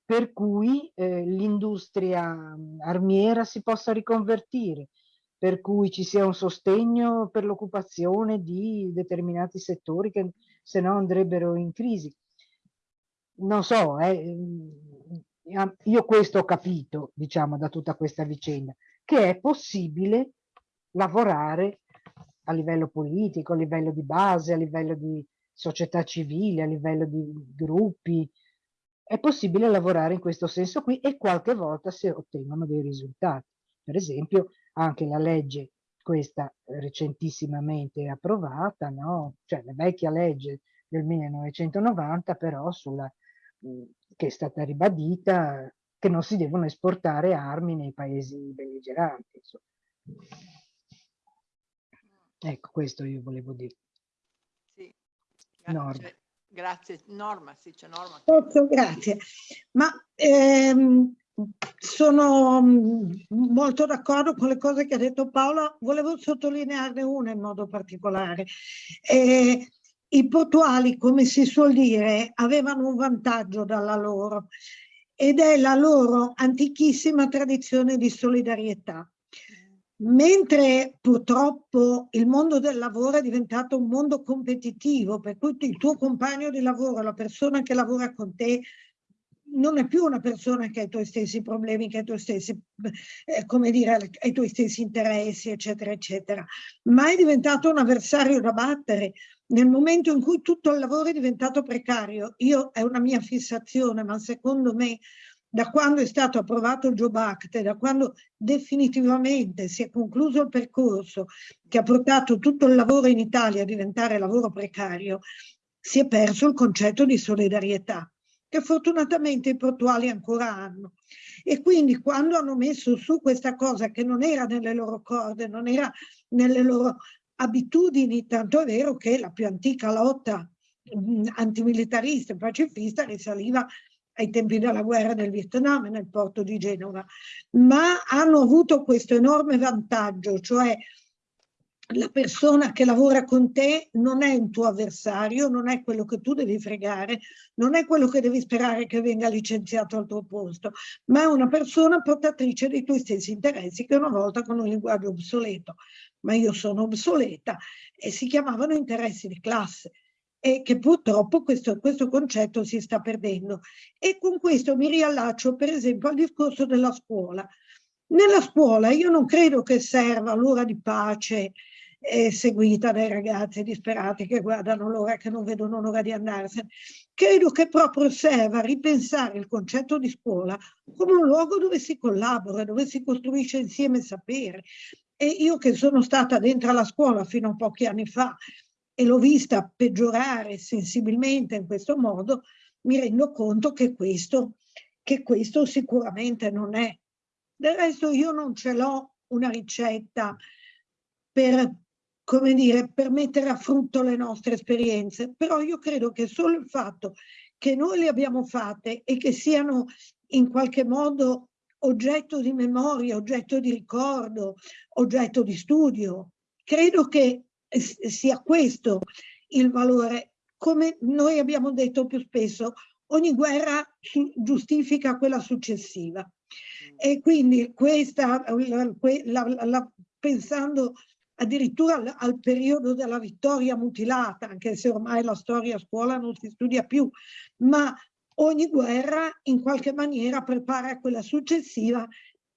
per cui eh, l'industria mm, armiera si possa riconvertire, per cui ci sia un sostegno per l'occupazione di determinati settori che se no andrebbero in crisi. Non so, eh, mm, io questo ho capito, diciamo, da tutta questa vicenda, che è possibile lavorare a livello politico, a livello di base, a livello di società civile, a livello di gruppi, è possibile lavorare in questo senso qui e qualche volta si ottengono dei risultati. Per esempio, anche la legge, questa recentissimamente approvata, no? cioè la vecchia legge del 1990, però sulla, che è stata ribadita che non si devono esportare armi nei paesi belligeranti. Insomma. Ecco, questo io volevo dire. Sì, Norma. Grazie, Norma, sì, c'è Norma. Molto grazie. Ma ehm, sono mm, molto d'accordo con le cose che ha detto Paola, volevo sottolinearne una in modo particolare. Eh, I portuali, come si suol dire, avevano un vantaggio dalla loro ed è la loro antichissima tradizione di solidarietà. Mentre purtroppo il mondo del lavoro è diventato un mondo competitivo, per cui il tuo compagno di lavoro, la persona che lavora con te, non è più una persona che ha i tuoi stessi problemi, che ha i tuoi stessi, eh, come dire, i tuoi stessi interessi, eccetera, eccetera, ma è diventato un avversario da battere. Nel momento in cui tutto il lavoro è diventato precario, io è una mia fissazione, ma secondo me da quando è stato approvato il Job Act, da quando definitivamente si è concluso il percorso che ha portato tutto il lavoro in Italia a diventare lavoro precario, si è perso il concetto di solidarietà, che fortunatamente i portuali ancora hanno. E quindi quando hanno messo su questa cosa che non era nelle loro corde, non era nelle loro abitudini, tanto è vero che la più antica lotta antimilitarista e pacifista risaliva ai tempi della guerra del Vietnam nel porto di Genova, ma hanno avuto questo enorme vantaggio, cioè la persona che lavora con te non è un tuo avversario, non è quello che tu devi fregare, non è quello che devi sperare che venga licenziato al tuo posto, ma è una persona portatrice dei tuoi stessi interessi che una volta con un linguaggio obsoleto, ma io sono obsoleta, e si chiamavano interessi di classe e che purtroppo questo, questo concetto si sta perdendo. E con questo mi riallaccio per esempio al discorso della scuola. Nella scuola io non credo che serva l'ora di pace eh, seguita dai ragazzi disperati che guardano l'ora che non vedono l'ora di andarsene. Credo che proprio serva ripensare il concetto di scuola come un luogo dove si collabora, dove si costruisce insieme sapere. E io che sono stata dentro la scuola fino a pochi anni fa e l'ho vista peggiorare sensibilmente in questo modo, mi rendo conto che questo, che questo sicuramente non è. Del resto io non ce l'ho una ricetta per, come dire, per mettere a frutto le nostre esperienze, però io credo che solo il fatto che noi le abbiamo fatte e che siano in qualche modo oggetto di memoria, oggetto di ricordo, oggetto di studio, credo che sia questo il valore. Come noi abbiamo detto più spesso, ogni guerra giustifica quella successiva. E quindi questa, la, la, la, pensando addirittura al, al, periodo della vittoria mutilata, anche se ormai la storia a scuola non si studia più, ma ogni guerra in qualche maniera prepara quella successiva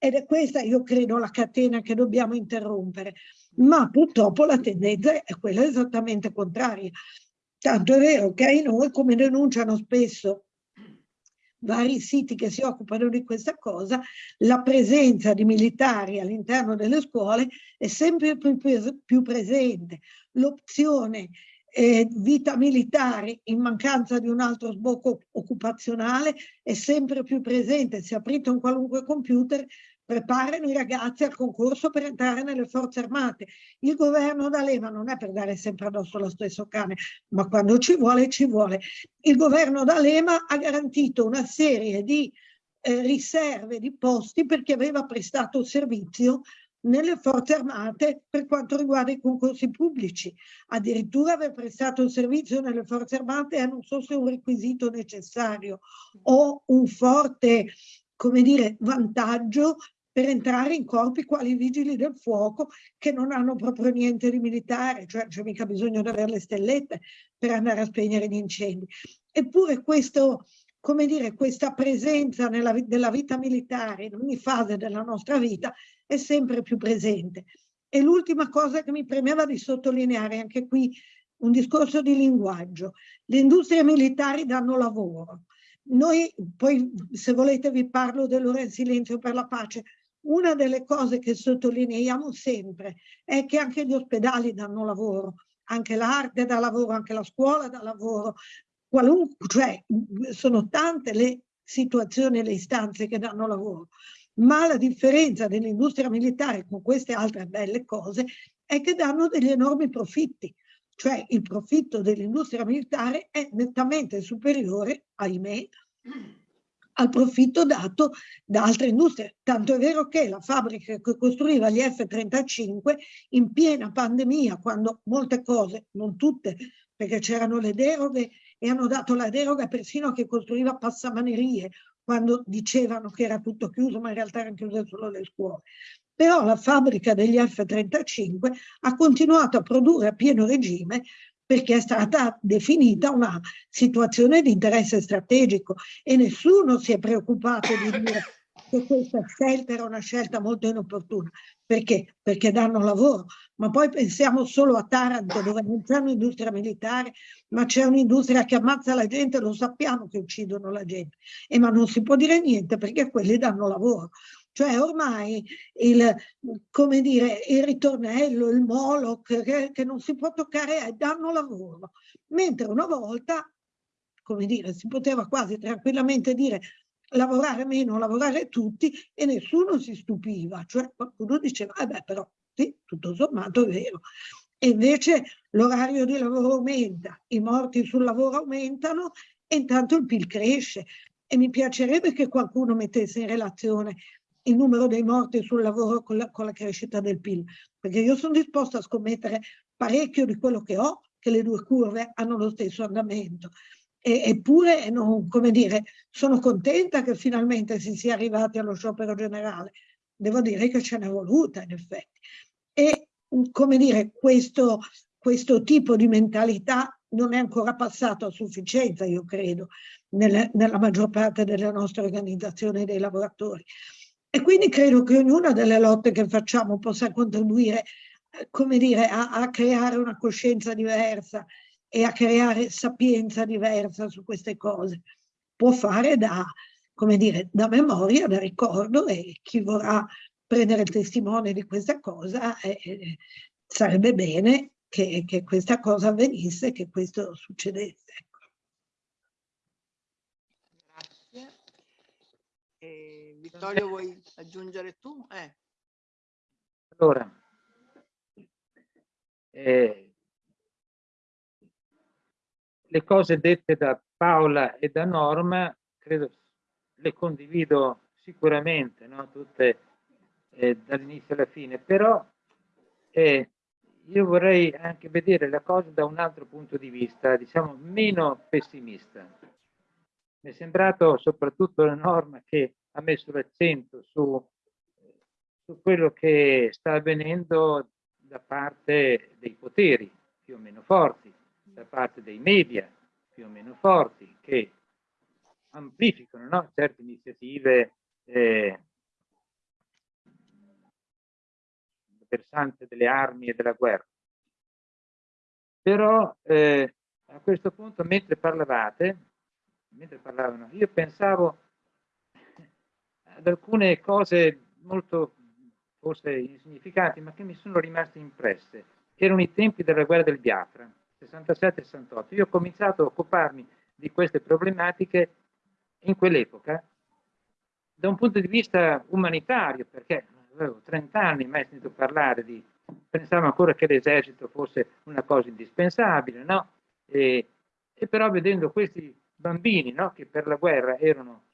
ed è questa, io credo, la catena che dobbiamo interrompere. Ma purtroppo la tendenza è quella esattamente contraria. Tanto è vero che noi, come denunciano spesso vari siti che si occupano di questa cosa, la presenza di militari all'interno delle scuole è sempre più, più presente. L'opzione eh, vita militare in mancanza di un altro sbocco occupazionale è sempre più presente. Se aprite un qualunque computer preparano i ragazzi al concorso per entrare nelle forze armate. Il governo D'Alema non è per dare sempre addosso lo stesso cane, ma quando ci vuole, ci vuole. Il governo D'Alema ha garantito una serie di eh, riserve di posti perché aveva prestato servizio nelle forze armate per quanto riguarda i concorsi pubblici. Addirittura aver prestato servizio nelle forze armate è non so se un requisito necessario o un forte come dire, vantaggio per entrare in corpi quali i vigili del fuoco che non hanno proprio niente di militare, cioè c'è mica bisogno di avere le stellette per andare a spegnere gli incendi. Eppure questo, come dire, questa presenza nella, della vita militare in ogni fase della nostra vita è sempre più presente. E l'ultima cosa che mi premeva di sottolineare, anche qui un discorso di linguaggio. Le industrie militari danno lavoro. Noi, poi se volete vi parlo dell'ora in silenzio per la pace, una delle cose che sottolineiamo sempre è che anche gli ospedali danno lavoro, anche l'arte dà lavoro, anche la scuola dà lavoro, qualunque, cioè sono tante le situazioni e le istanze che danno lavoro. Ma la differenza dell'industria militare con queste altre belle cose è che danno degli enormi profitti, cioè il profitto dell'industria militare è nettamente superiore, ahimè, al profitto dato da altre industrie. Tanto è vero che la fabbrica che costruiva gli F-35 in piena pandemia, quando molte cose, non tutte, perché c'erano le deroghe e hanno dato la deroga persino a chi costruiva passamanerie, quando dicevano che era tutto chiuso, ma in realtà erano chiuse solo le scuole. Però la fabbrica degli F-35 ha continuato a produrre a pieno regime perché è stata definita una situazione di interesse strategico e nessuno si è preoccupato di dire che questa scelta era una scelta molto inopportuna. Perché? Perché danno lavoro. Ma poi pensiamo solo a Taranto dove non c'è un'industria militare, ma c'è un'industria che ammazza la gente, lo sappiamo che uccidono la gente. E ma non si può dire niente perché quelli danno lavoro. Cioè ormai il, come dire, il ritornello, il Moloch, che, che non si può toccare, è danno lavoro. Mentre una volta, come dire, si poteva quasi tranquillamente dire lavorare meno, lavorare tutti e nessuno si stupiva. Cioè qualcuno diceva, eh però sì, tutto sommato è vero. E invece l'orario di lavoro aumenta, i morti sul lavoro aumentano e intanto il PIL cresce. E mi piacerebbe che qualcuno mettesse in relazione il numero dei morti sul lavoro con la, con la crescita del PIL, perché io sono disposta a scommettere parecchio di quello che ho, che le due curve hanno lo stesso andamento. E, eppure, non, come dire, sono contenta che finalmente si sia arrivati allo sciopero generale. Devo dire che ce n'è voluta, in effetti. E, come dire, questo, questo tipo di mentalità non è ancora passato a sufficienza, io credo, nelle, nella maggior parte delle nostre organizzazioni dei lavoratori. E quindi credo che ognuna delle lotte che facciamo possa contribuire, come dire, a, a creare una coscienza diversa e a creare sapienza diversa su queste cose. Può fare da, come dire, da memoria, da ricordo e chi vorrà prendere il testimone di questa cosa eh, eh, sarebbe bene che, che, questa cosa avvenisse, che questo succedesse. Vittorio, vuoi aggiungere tu? Eh. Allora, eh, le cose dette da Paola e da Norma, credo le condivido sicuramente, no? tutte eh, dall'inizio alla fine, però eh, io vorrei anche vedere la cosa da un altro punto di vista, diciamo meno pessimista. Mi è sembrato soprattutto la norma che ha messo l'accento su, su quello che sta avvenendo da parte dei poteri più o meno forti, da parte dei media più o meno forti, che amplificano no? certe iniziative eh, versante delle armi e della guerra. Però eh, a questo punto, mentre parlavate, mentre parlavano, io pensavo ad alcune cose molto forse insignificanti, ma che mi sono rimaste impresse. Erano i tempi della guerra del Biafra, 67-68. Io ho cominciato a occuparmi di queste problematiche in quell'epoca da un punto di vista umanitario, perché avevo 30 anni, mai sentito parlare di... Pensavo ancora che l'esercito fosse una cosa indispensabile, no? E, e però vedendo questi bambini, no? Che per la guerra erano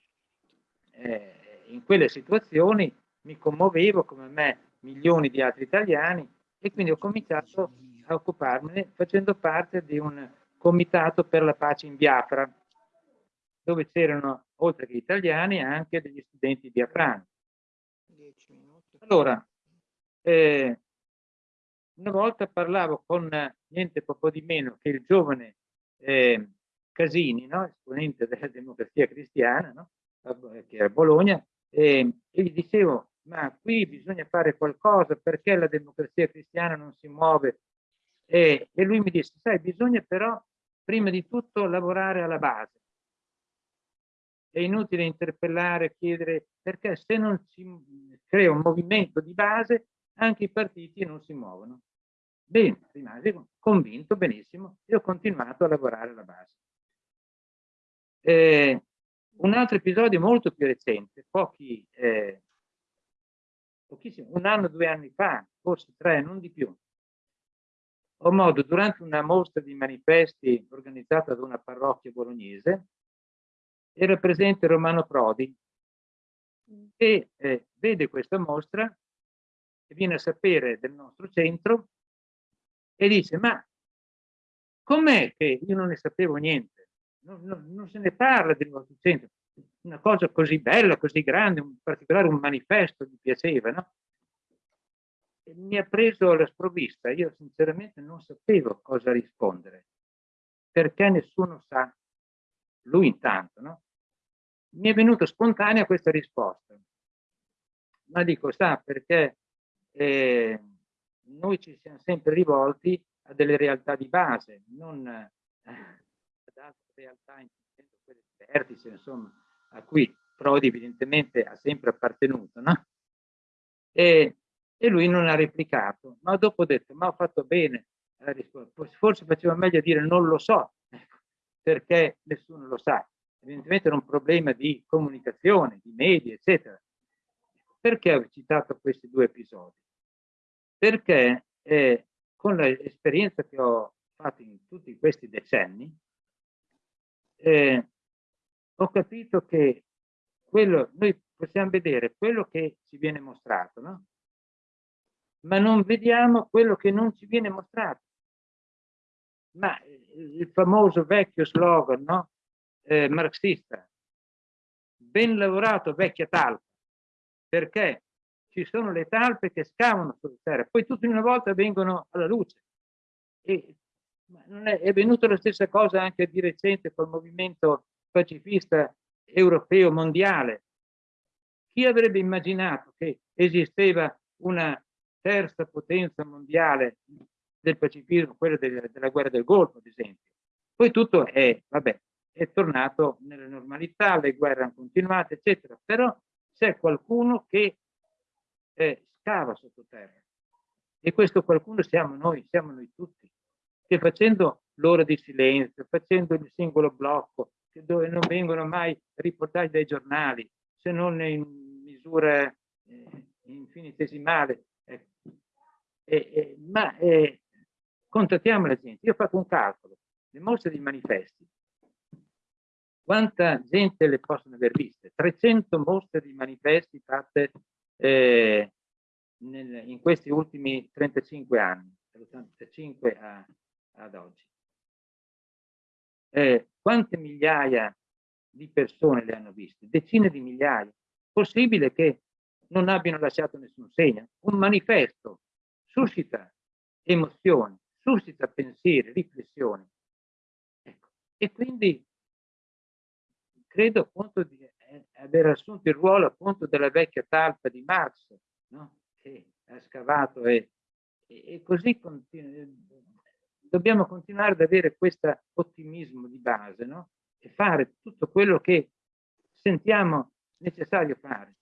eh, in quelle situazioni, mi commuovevo come me milioni di altri italiani e quindi ho cominciato a occuparmene facendo parte di un comitato per la pace in Biafra, dove c'erano, oltre che italiani, anche degli studenti biafrani. Allora, eh, una volta parlavo con niente poco di meno che il giovane eh, Casini, no? esponente della democrazia cristiana, no? che era a Bologna, e, e gli dicevo, ma qui bisogna fare qualcosa perché la democrazia cristiana non si muove. E, e lui mi disse, sai, bisogna però prima di tutto lavorare alla base. È inutile interpellare, chiedere, perché se non si crea un movimento di base, anche i partiti non si muovono. Bene, rimasi convinto, benissimo, e ho continuato a lavorare alla base. Eh, un altro episodio molto più recente, pochi, eh, pochissimo, un anno, due anni fa, forse tre, non di più, ho modo, durante una mostra di manifesti organizzata da una parrocchia bolognese, era presente Romano Prodi e eh, vede questa mostra e viene a sapere del nostro centro e dice ma com'è che io non ne sapevo niente? Non, non, non se ne parla del vostro centro una cosa così bella, così grande, in particolare un manifesto gli piaceva, no? E mi ha preso la sprovvista, io sinceramente non sapevo cosa rispondere, perché nessuno sa, lui intanto, no? Mi è venuta spontanea questa risposta, ma dico, sa, perché eh, noi ci siamo sempre rivolti a delle realtà di base, non eh, altre realtà, quelle vertice, insomma, a cui Prodi evidentemente ha sempre appartenuto, no? E, e lui non ha replicato, ma dopo ho detto, ma ho fatto bene, forse faceva meglio dire non lo so, ecco, perché nessuno lo sa. Evidentemente era un problema di comunicazione, di media, eccetera. Perché ho citato questi due episodi? Perché eh, con l'esperienza che ho fatto in tutti questi decenni, eh, ho capito che quello, noi possiamo vedere quello che ci viene mostrato, no? ma non vediamo quello che non ci viene mostrato. Ma il famoso vecchio slogan no? eh, marxista, ben lavorato vecchia talpa, perché ci sono le talpe che scavano sulla terra, poi tutte una volta vengono alla luce. E, è, è venuta la stessa cosa anche di recente col movimento pacifista europeo mondiale. Chi avrebbe immaginato che esisteva una terza potenza mondiale del pacifismo, quella del, della guerra del Golfo, ad esempio? Poi tutto è, vabbè, è tornato nella normalità, le guerre hanno continuato, eccetera, però c'è qualcuno che eh, scava sottoterra e questo qualcuno siamo noi, siamo noi tutti, che facendo l'ora di silenzio, facendo il singolo blocco, dove non vengono mai riportati dai giornali, se non in misura eh, infinitesimale. Eh. Eh, ma contattiamo la gente. Io ho fatto un calcolo, le mostre di manifesti. Quanta gente le possono aver viste? 300 mostre di manifesti fatte eh, nel, in questi ultimi 35 anni. dall'85 ad oggi. Eh, quante migliaia di persone le hanno viste? Decine di migliaia. Possibile che non abbiano lasciato nessun segno? Un manifesto suscita emozioni, suscita pensieri, riflessioni. Ecco. E quindi credo appunto di aver assunto il ruolo appunto della vecchia talpa di Marx, no? che ha scavato e, e così dobbiamo continuare ad avere questo ottimismo di base no? e fare tutto quello che sentiamo necessario fare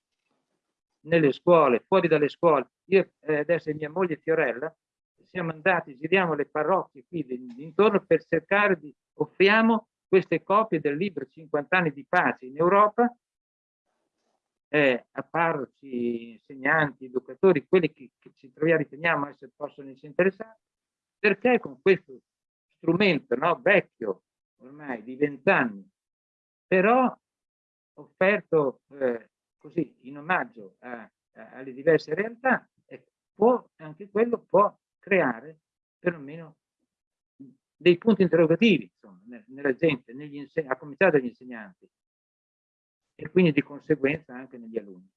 nelle scuole, fuori dalle scuole. Io eh, adesso e mia moglie Fiorella siamo andati, giriamo le parrocchie qui intorno per cercare di offriamo queste copie del libro 50 anni di pace in Europa eh, a parroci, insegnanti, educatori, quelli che, che ci troviamo, riteniamo essere possono essere interessati, perché con questo strumento no, vecchio, ormai di vent'anni, però offerto eh, così in omaggio a, a, alle diverse realtà, può, anche quello può creare perlomeno dei punti interrogativi insomma, nella gente, a cominciare dagli insegnanti e quindi di conseguenza anche negli alunni.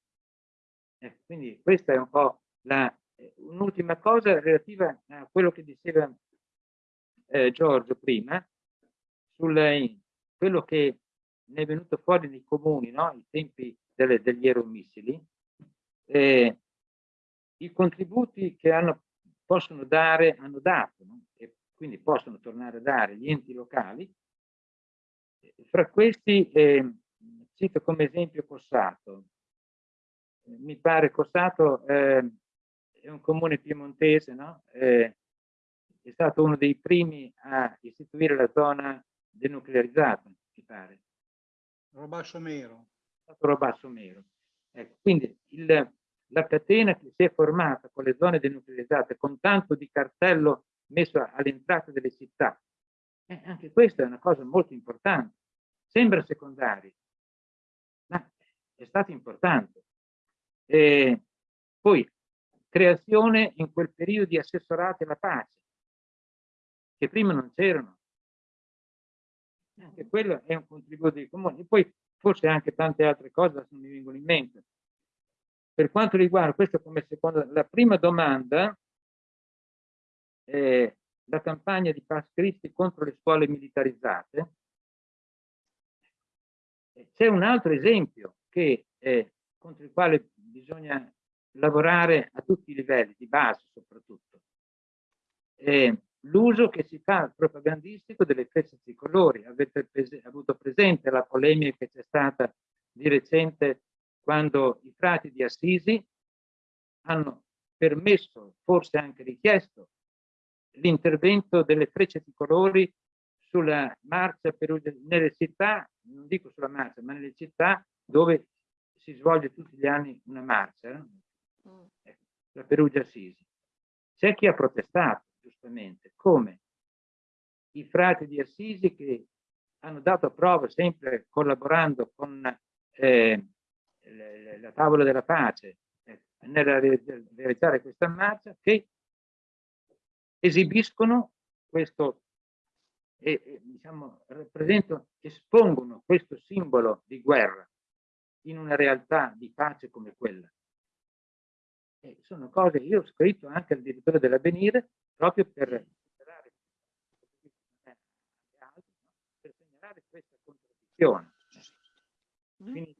Eh, quindi questa è un po' eh, un'ultima cosa relativa a quello che diceva eh, Giorgio prima, su quello che ne è venuto fuori nei comuni, no? i tempi delle, degli aeromissili, eh, i contributi che hanno, possono dare, hanno dato, no? e quindi possono tornare a dare gli enti locali, fra questi eh, cito come esempio Cossato. Mi pare Cossato eh, è un comune piemontese, no? eh, è stato uno dei primi a istituire la zona denuclearizzata, mi pare. Robasso Mero. Robasso Mero. Ecco, quindi il, la catena che si è formata con le zone denuclearizzate, con tanto di cartello messo all'entrata delle città, eh, anche questa è una cosa molto importante. Sembra secondaria, ma è stato importante. E poi, creazione in quel periodo di assessorati alla pace, che prima non c'erano. Anche quello è un contributo dei comuni. E poi forse anche tante altre cose non mi vengono in mente. Per quanto riguarda questo come seconda, la prima domanda, eh, la campagna di Pass Christi contro le scuole militarizzate, c'è un altro esempio che, eh, contro il quale bisogna lavorare a tutti i livelli, di base soprattutto. L'uso che si fa propagandistico delle frecce tricolori. Avete pres avuto presente la polemica che c'è stata di recente quando i frati di Assisi hanno permesso, forse anche richiesto, l'intervento delle frecce tricolori sulla marcia nelle città, non dico sulla marcia, ma nelle città dove si svolge tutti gli anni una marcia, la Perugia Assisi. C'è chi ha protestato, giustamente, come i frati di Assisi che hanno dato prova sempre collaborando con eh, la tavola della pace eh, nel realizzare questa marcia, che esibiscono questo e, e diciamo, rappresentano, espongono questo simbolo di guerra in una realtà di pace come quella. E sono cose, io ho scritto anche al direttore dell'avvenire proprio per segnalare, per segnalare questa contraddizione. Quindi,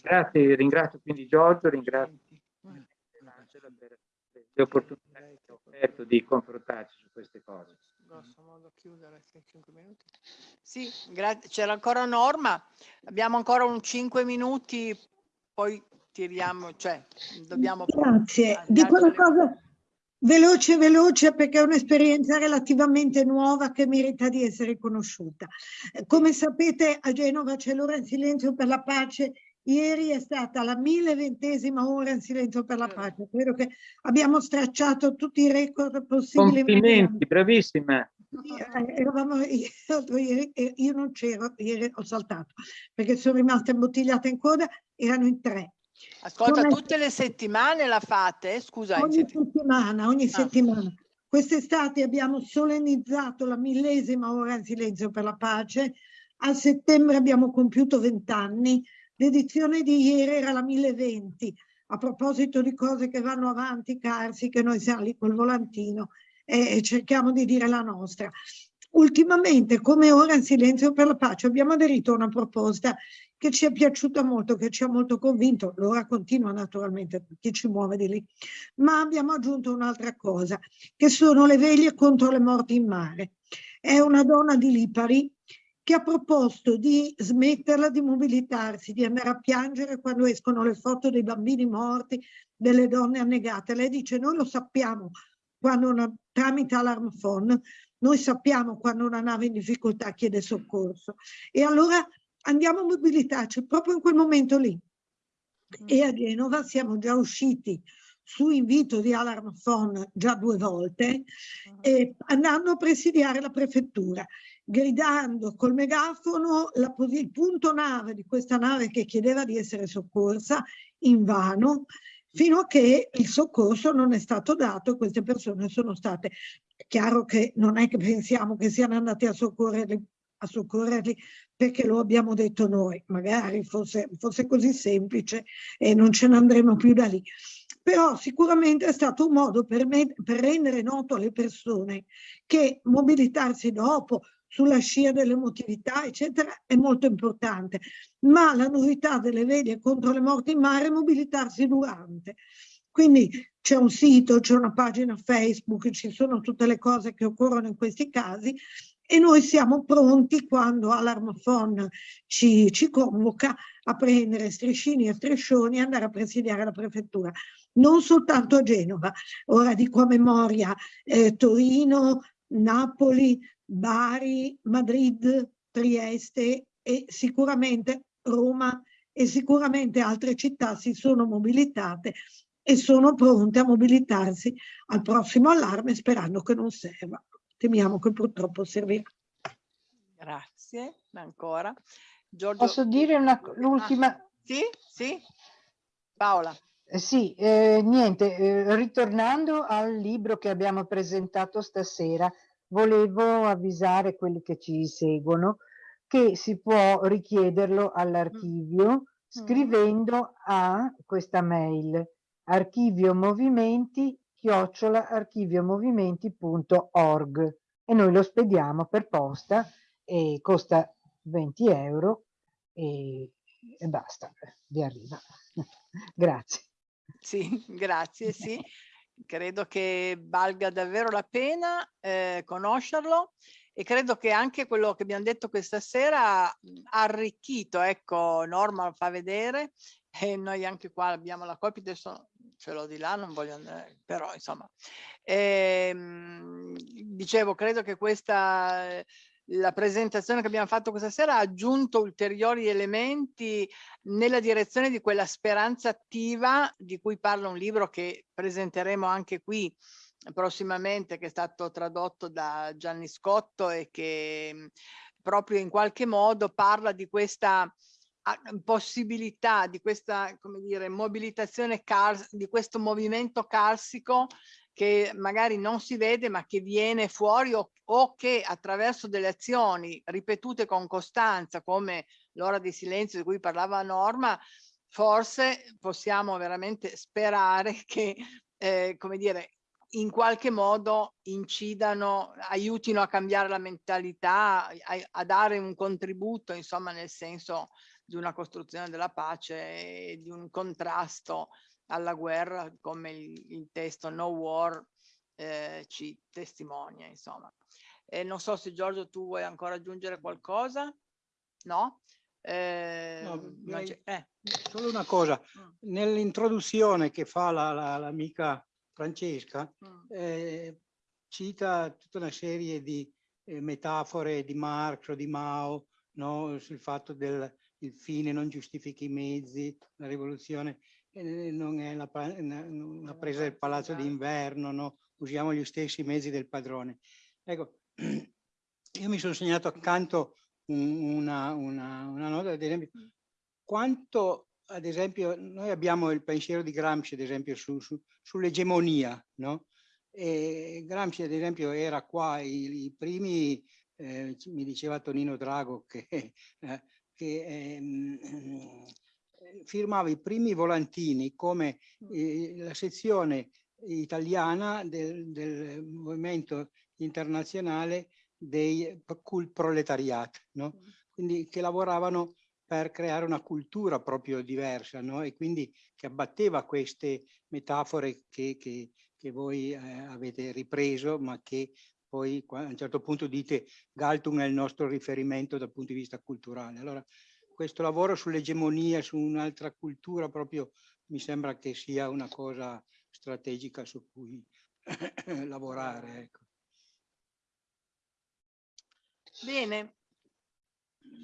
grazie, ringrazio quindi Giorgio, ringrazio Angela per le opportunità che ho offerto di confrontarci su queste cose. Grosso modo chiudere 5 minuti. Sì, c'era ancora Norma, abbiamo ancora un 5 minuti, poi tiriamo, cioè dobbiamo... Grazie, dico una cosa veloce veloce perché è un'esperienza relativamente nuova che merita di essere conosciuta. Come sapete a Genova c'è l'ora in silenzio per la pace Ieri è stata la 1020esima ora in silenzio per la pace. Credo che abbiamo stracciato tutti i record possibili. Complimenti, bravissima. Eh, eravamo, io, io non c'ero, ieri ho saltato, perché sono rimasta imbottigliata in coda, erano in tre. Ascolta, è- tutte le settimane la fate? Scusa, Ogni setti- settimana, ogni Ah. settimana. Quest'estate abbiamo solennizzato la millesima ora in silenzio per la pace. A settembre abbiamo compiuto vent'anni. L'edizione di ieri era la 1020. A proposito di cose che vanno avanti, Carsi, che noi siamo lì col volantino e e cerchiamo di dire la nostra. Ultimamente, come ora in silenzio per la pace, abbiamo aderito a una proposta che ci è piaciuta molto, che ci ha molto convinto. L'ora continua naturalmente, chi ci muove di lì ma abbiamo aggiunto un'altra cosa, che sono le veglie contro le morti in mare. È una donna di Lipari che ha proposto di smetterla di mobilitarsi, di andare a piangere quando escono le foto dei bambini morti, delle donne annegate. Lei dice, noi lo sappiamo quando una, tramite Alarm Phone, noi sappiamo quando una nave in difficoltà chiede soccorso. E allora andiamo a mobilitarci proprio in quel momento lì. E a Genova siamo già usciti su invito di Alarm Phone già due volte, e andando a presidiare la prefettura, gridando col megafono la il punto nave di questa nave che chiedeva di essere soccorsa in vano, fino a che il soccorso non è stato dato e queste persone sono state. È chiaro che non è che pensiamo che siano andati a soccorrerli, a soccorrerli perché lo abbiamo detto noi, magari fosse, fosse così semplice e non ce ne andremo più da lì. Però sicuramente è stato un modo per, me- per rendere noto alle persone che mobilitarsi dopo, sulla scia dell'emotività, eccetera, è molto importante. Ma la novità delle veglie contro le morti in mare è mobilitarsi durante. Quindi c'è un sito, c'è una pagina Facebook, ci sono tutte le cose che occorrono in questi casi e noi siamo pronti quando Alarm Phone ci, ci convoca a prendere striscini e striscioni e andare a presidiare la prefettura. Non soltanto a Genova, ora dico a memoria eh, Torino, Napoli, Bari, Madrid, Trieste e sicuramente Roma e sicuramente altre città si sono mobilitate e sono pronte a mobilitarsi al prossimo allarme sperando che non serva. Temiamo che purtroppo servirà. Grazie ancora. Giorgio, Posso dire una- Ah, l'ultima? sì, sì. Paola. Eh, Sì, eh, niente, eh, ritornando al libro che abbiamo presentato stasera, volevo avvisare quelli che ci seguono che si può richiederlo all'archivio scrivendo a questa mail archiviomovimenti chiocciola archiviomovimenti.org e noi lo spediamo per posta e costa 20 euro e, e basta, vi arriva. Grazie. Sì, grazie, sì. Credo che valga davvero la pena eh, conoscerlo e credo che anche quello che abbiamo detto questa sera ha arricchito, ecco, Norma lo fa vedere e noi anche qua abbiamo la copia, adesso ce l'ho di là, non voglio andare, però insomma. Ehm, dicevo, credo che questa eh, la presentazione che abbiamo fatto questa sera ha aggiunto ulteriori elementi nella direzione di quella speranza attiva di cui parla un libro che presenteremo anche qui prossimamente, che è stato tradotto da Gianni Scotto e che proprio in qualche modo parla di questa a- possibilità, di questa, come dire, mobilitazione, di questo movimento carsico che magari non si vede ma che viene fuori o, o che attraverso delle azioni ripetute con costanza come l'ora di silenzio di cui parlava Norma, forse possiamo veramente sperare che, eh, come dire, in qualche modo incidano, aiutino a cambiare la mentalità, a, a dare un contributo, insomma, nel senso di una costruzione della pace e di un contrasto alla guerra, come il, il testo No War eh, ci testimonia, insomma. E non so se Giorgio tu vuoi ancora aggiungere qualcosa? No? Eh, No, direi- eh, Solo una cosa, mm, nell'introduzione che fa la- la- l'amica Francesca, mm, eh, cita tutta una serie di eh, metafore di Marx o di Mao, no? sul fatto del il fine non giustifica i mezzi, la rivoluzione eh, non è una una presa del palazzo d'inverno, no? usiamo gli stessi mezzi del padrone. Ecco, io mi sono segnato accanto un- una, una, una nota, ad esempio, quanto ad esempio, noi abbiamo il pensiero di Gramsci, ad esempio, su, su, sull'egemonia, no? E Gramsci, ad esempio, era qua i, i primi, eh, mi diceva Tonino Drago, che, eh, che ehm, firmava i primi volantini come eh, la sezione italiana del, del movimento internazionale dei cult proletariat, no? Mm. quindi che lavoravano per creare una cultura proprio diversa no? e quindi che abbatteva queste metafore che, che, che voi eh, avete ripreso ma che poi a un certo punto dite Galtung è il nostro riferimento dal punto di vista culturale. Allora questo lavoro sull'egemonia, su un'altra cultura proprio mi sembra che sia una cosa strategica su cui lavorare. Ecco. Bene,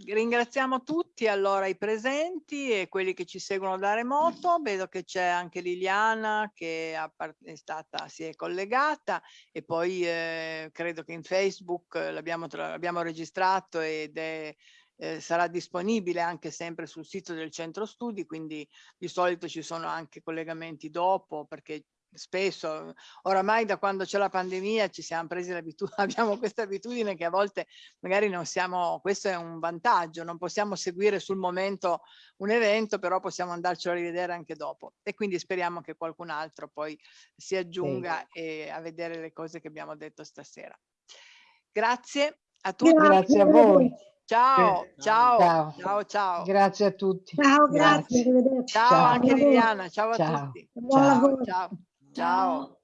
ringraziamo tutti allora i presenti e quelli che ci seguono da remoto. Vedo che c'è anche Liliana che è stata, si è collegata e poi eh, credo che in Facebook l'abbiamo registrato ed è eh, sarà disponibile anche sempre sul sito del centro studi, quindi di solito ci sono anche collegamenti dopo perché spesso, oramai da quando c'è la pandemia ci siamo presi l'abitudine, abbiamo questa abitudine che a volte magari non siamo, questo è un vantaggio, non possiamo seguire sul momento un evento, però possiamo andarcelo a rivedere anche dopo e quindi speriamo che qualcun altro poi si aggiunga sì. e a vedere le cose che abbiamo detto stasera. Grazie a tutti. Grazie a voi. Ciao, ciao, ciao, ciao, ciao. Grazie a tutti. Ciao, grazie. grazie. Ciao, ciao, anche Liliana, ciao a ciao. tutti. Ciao, ciao. ciao.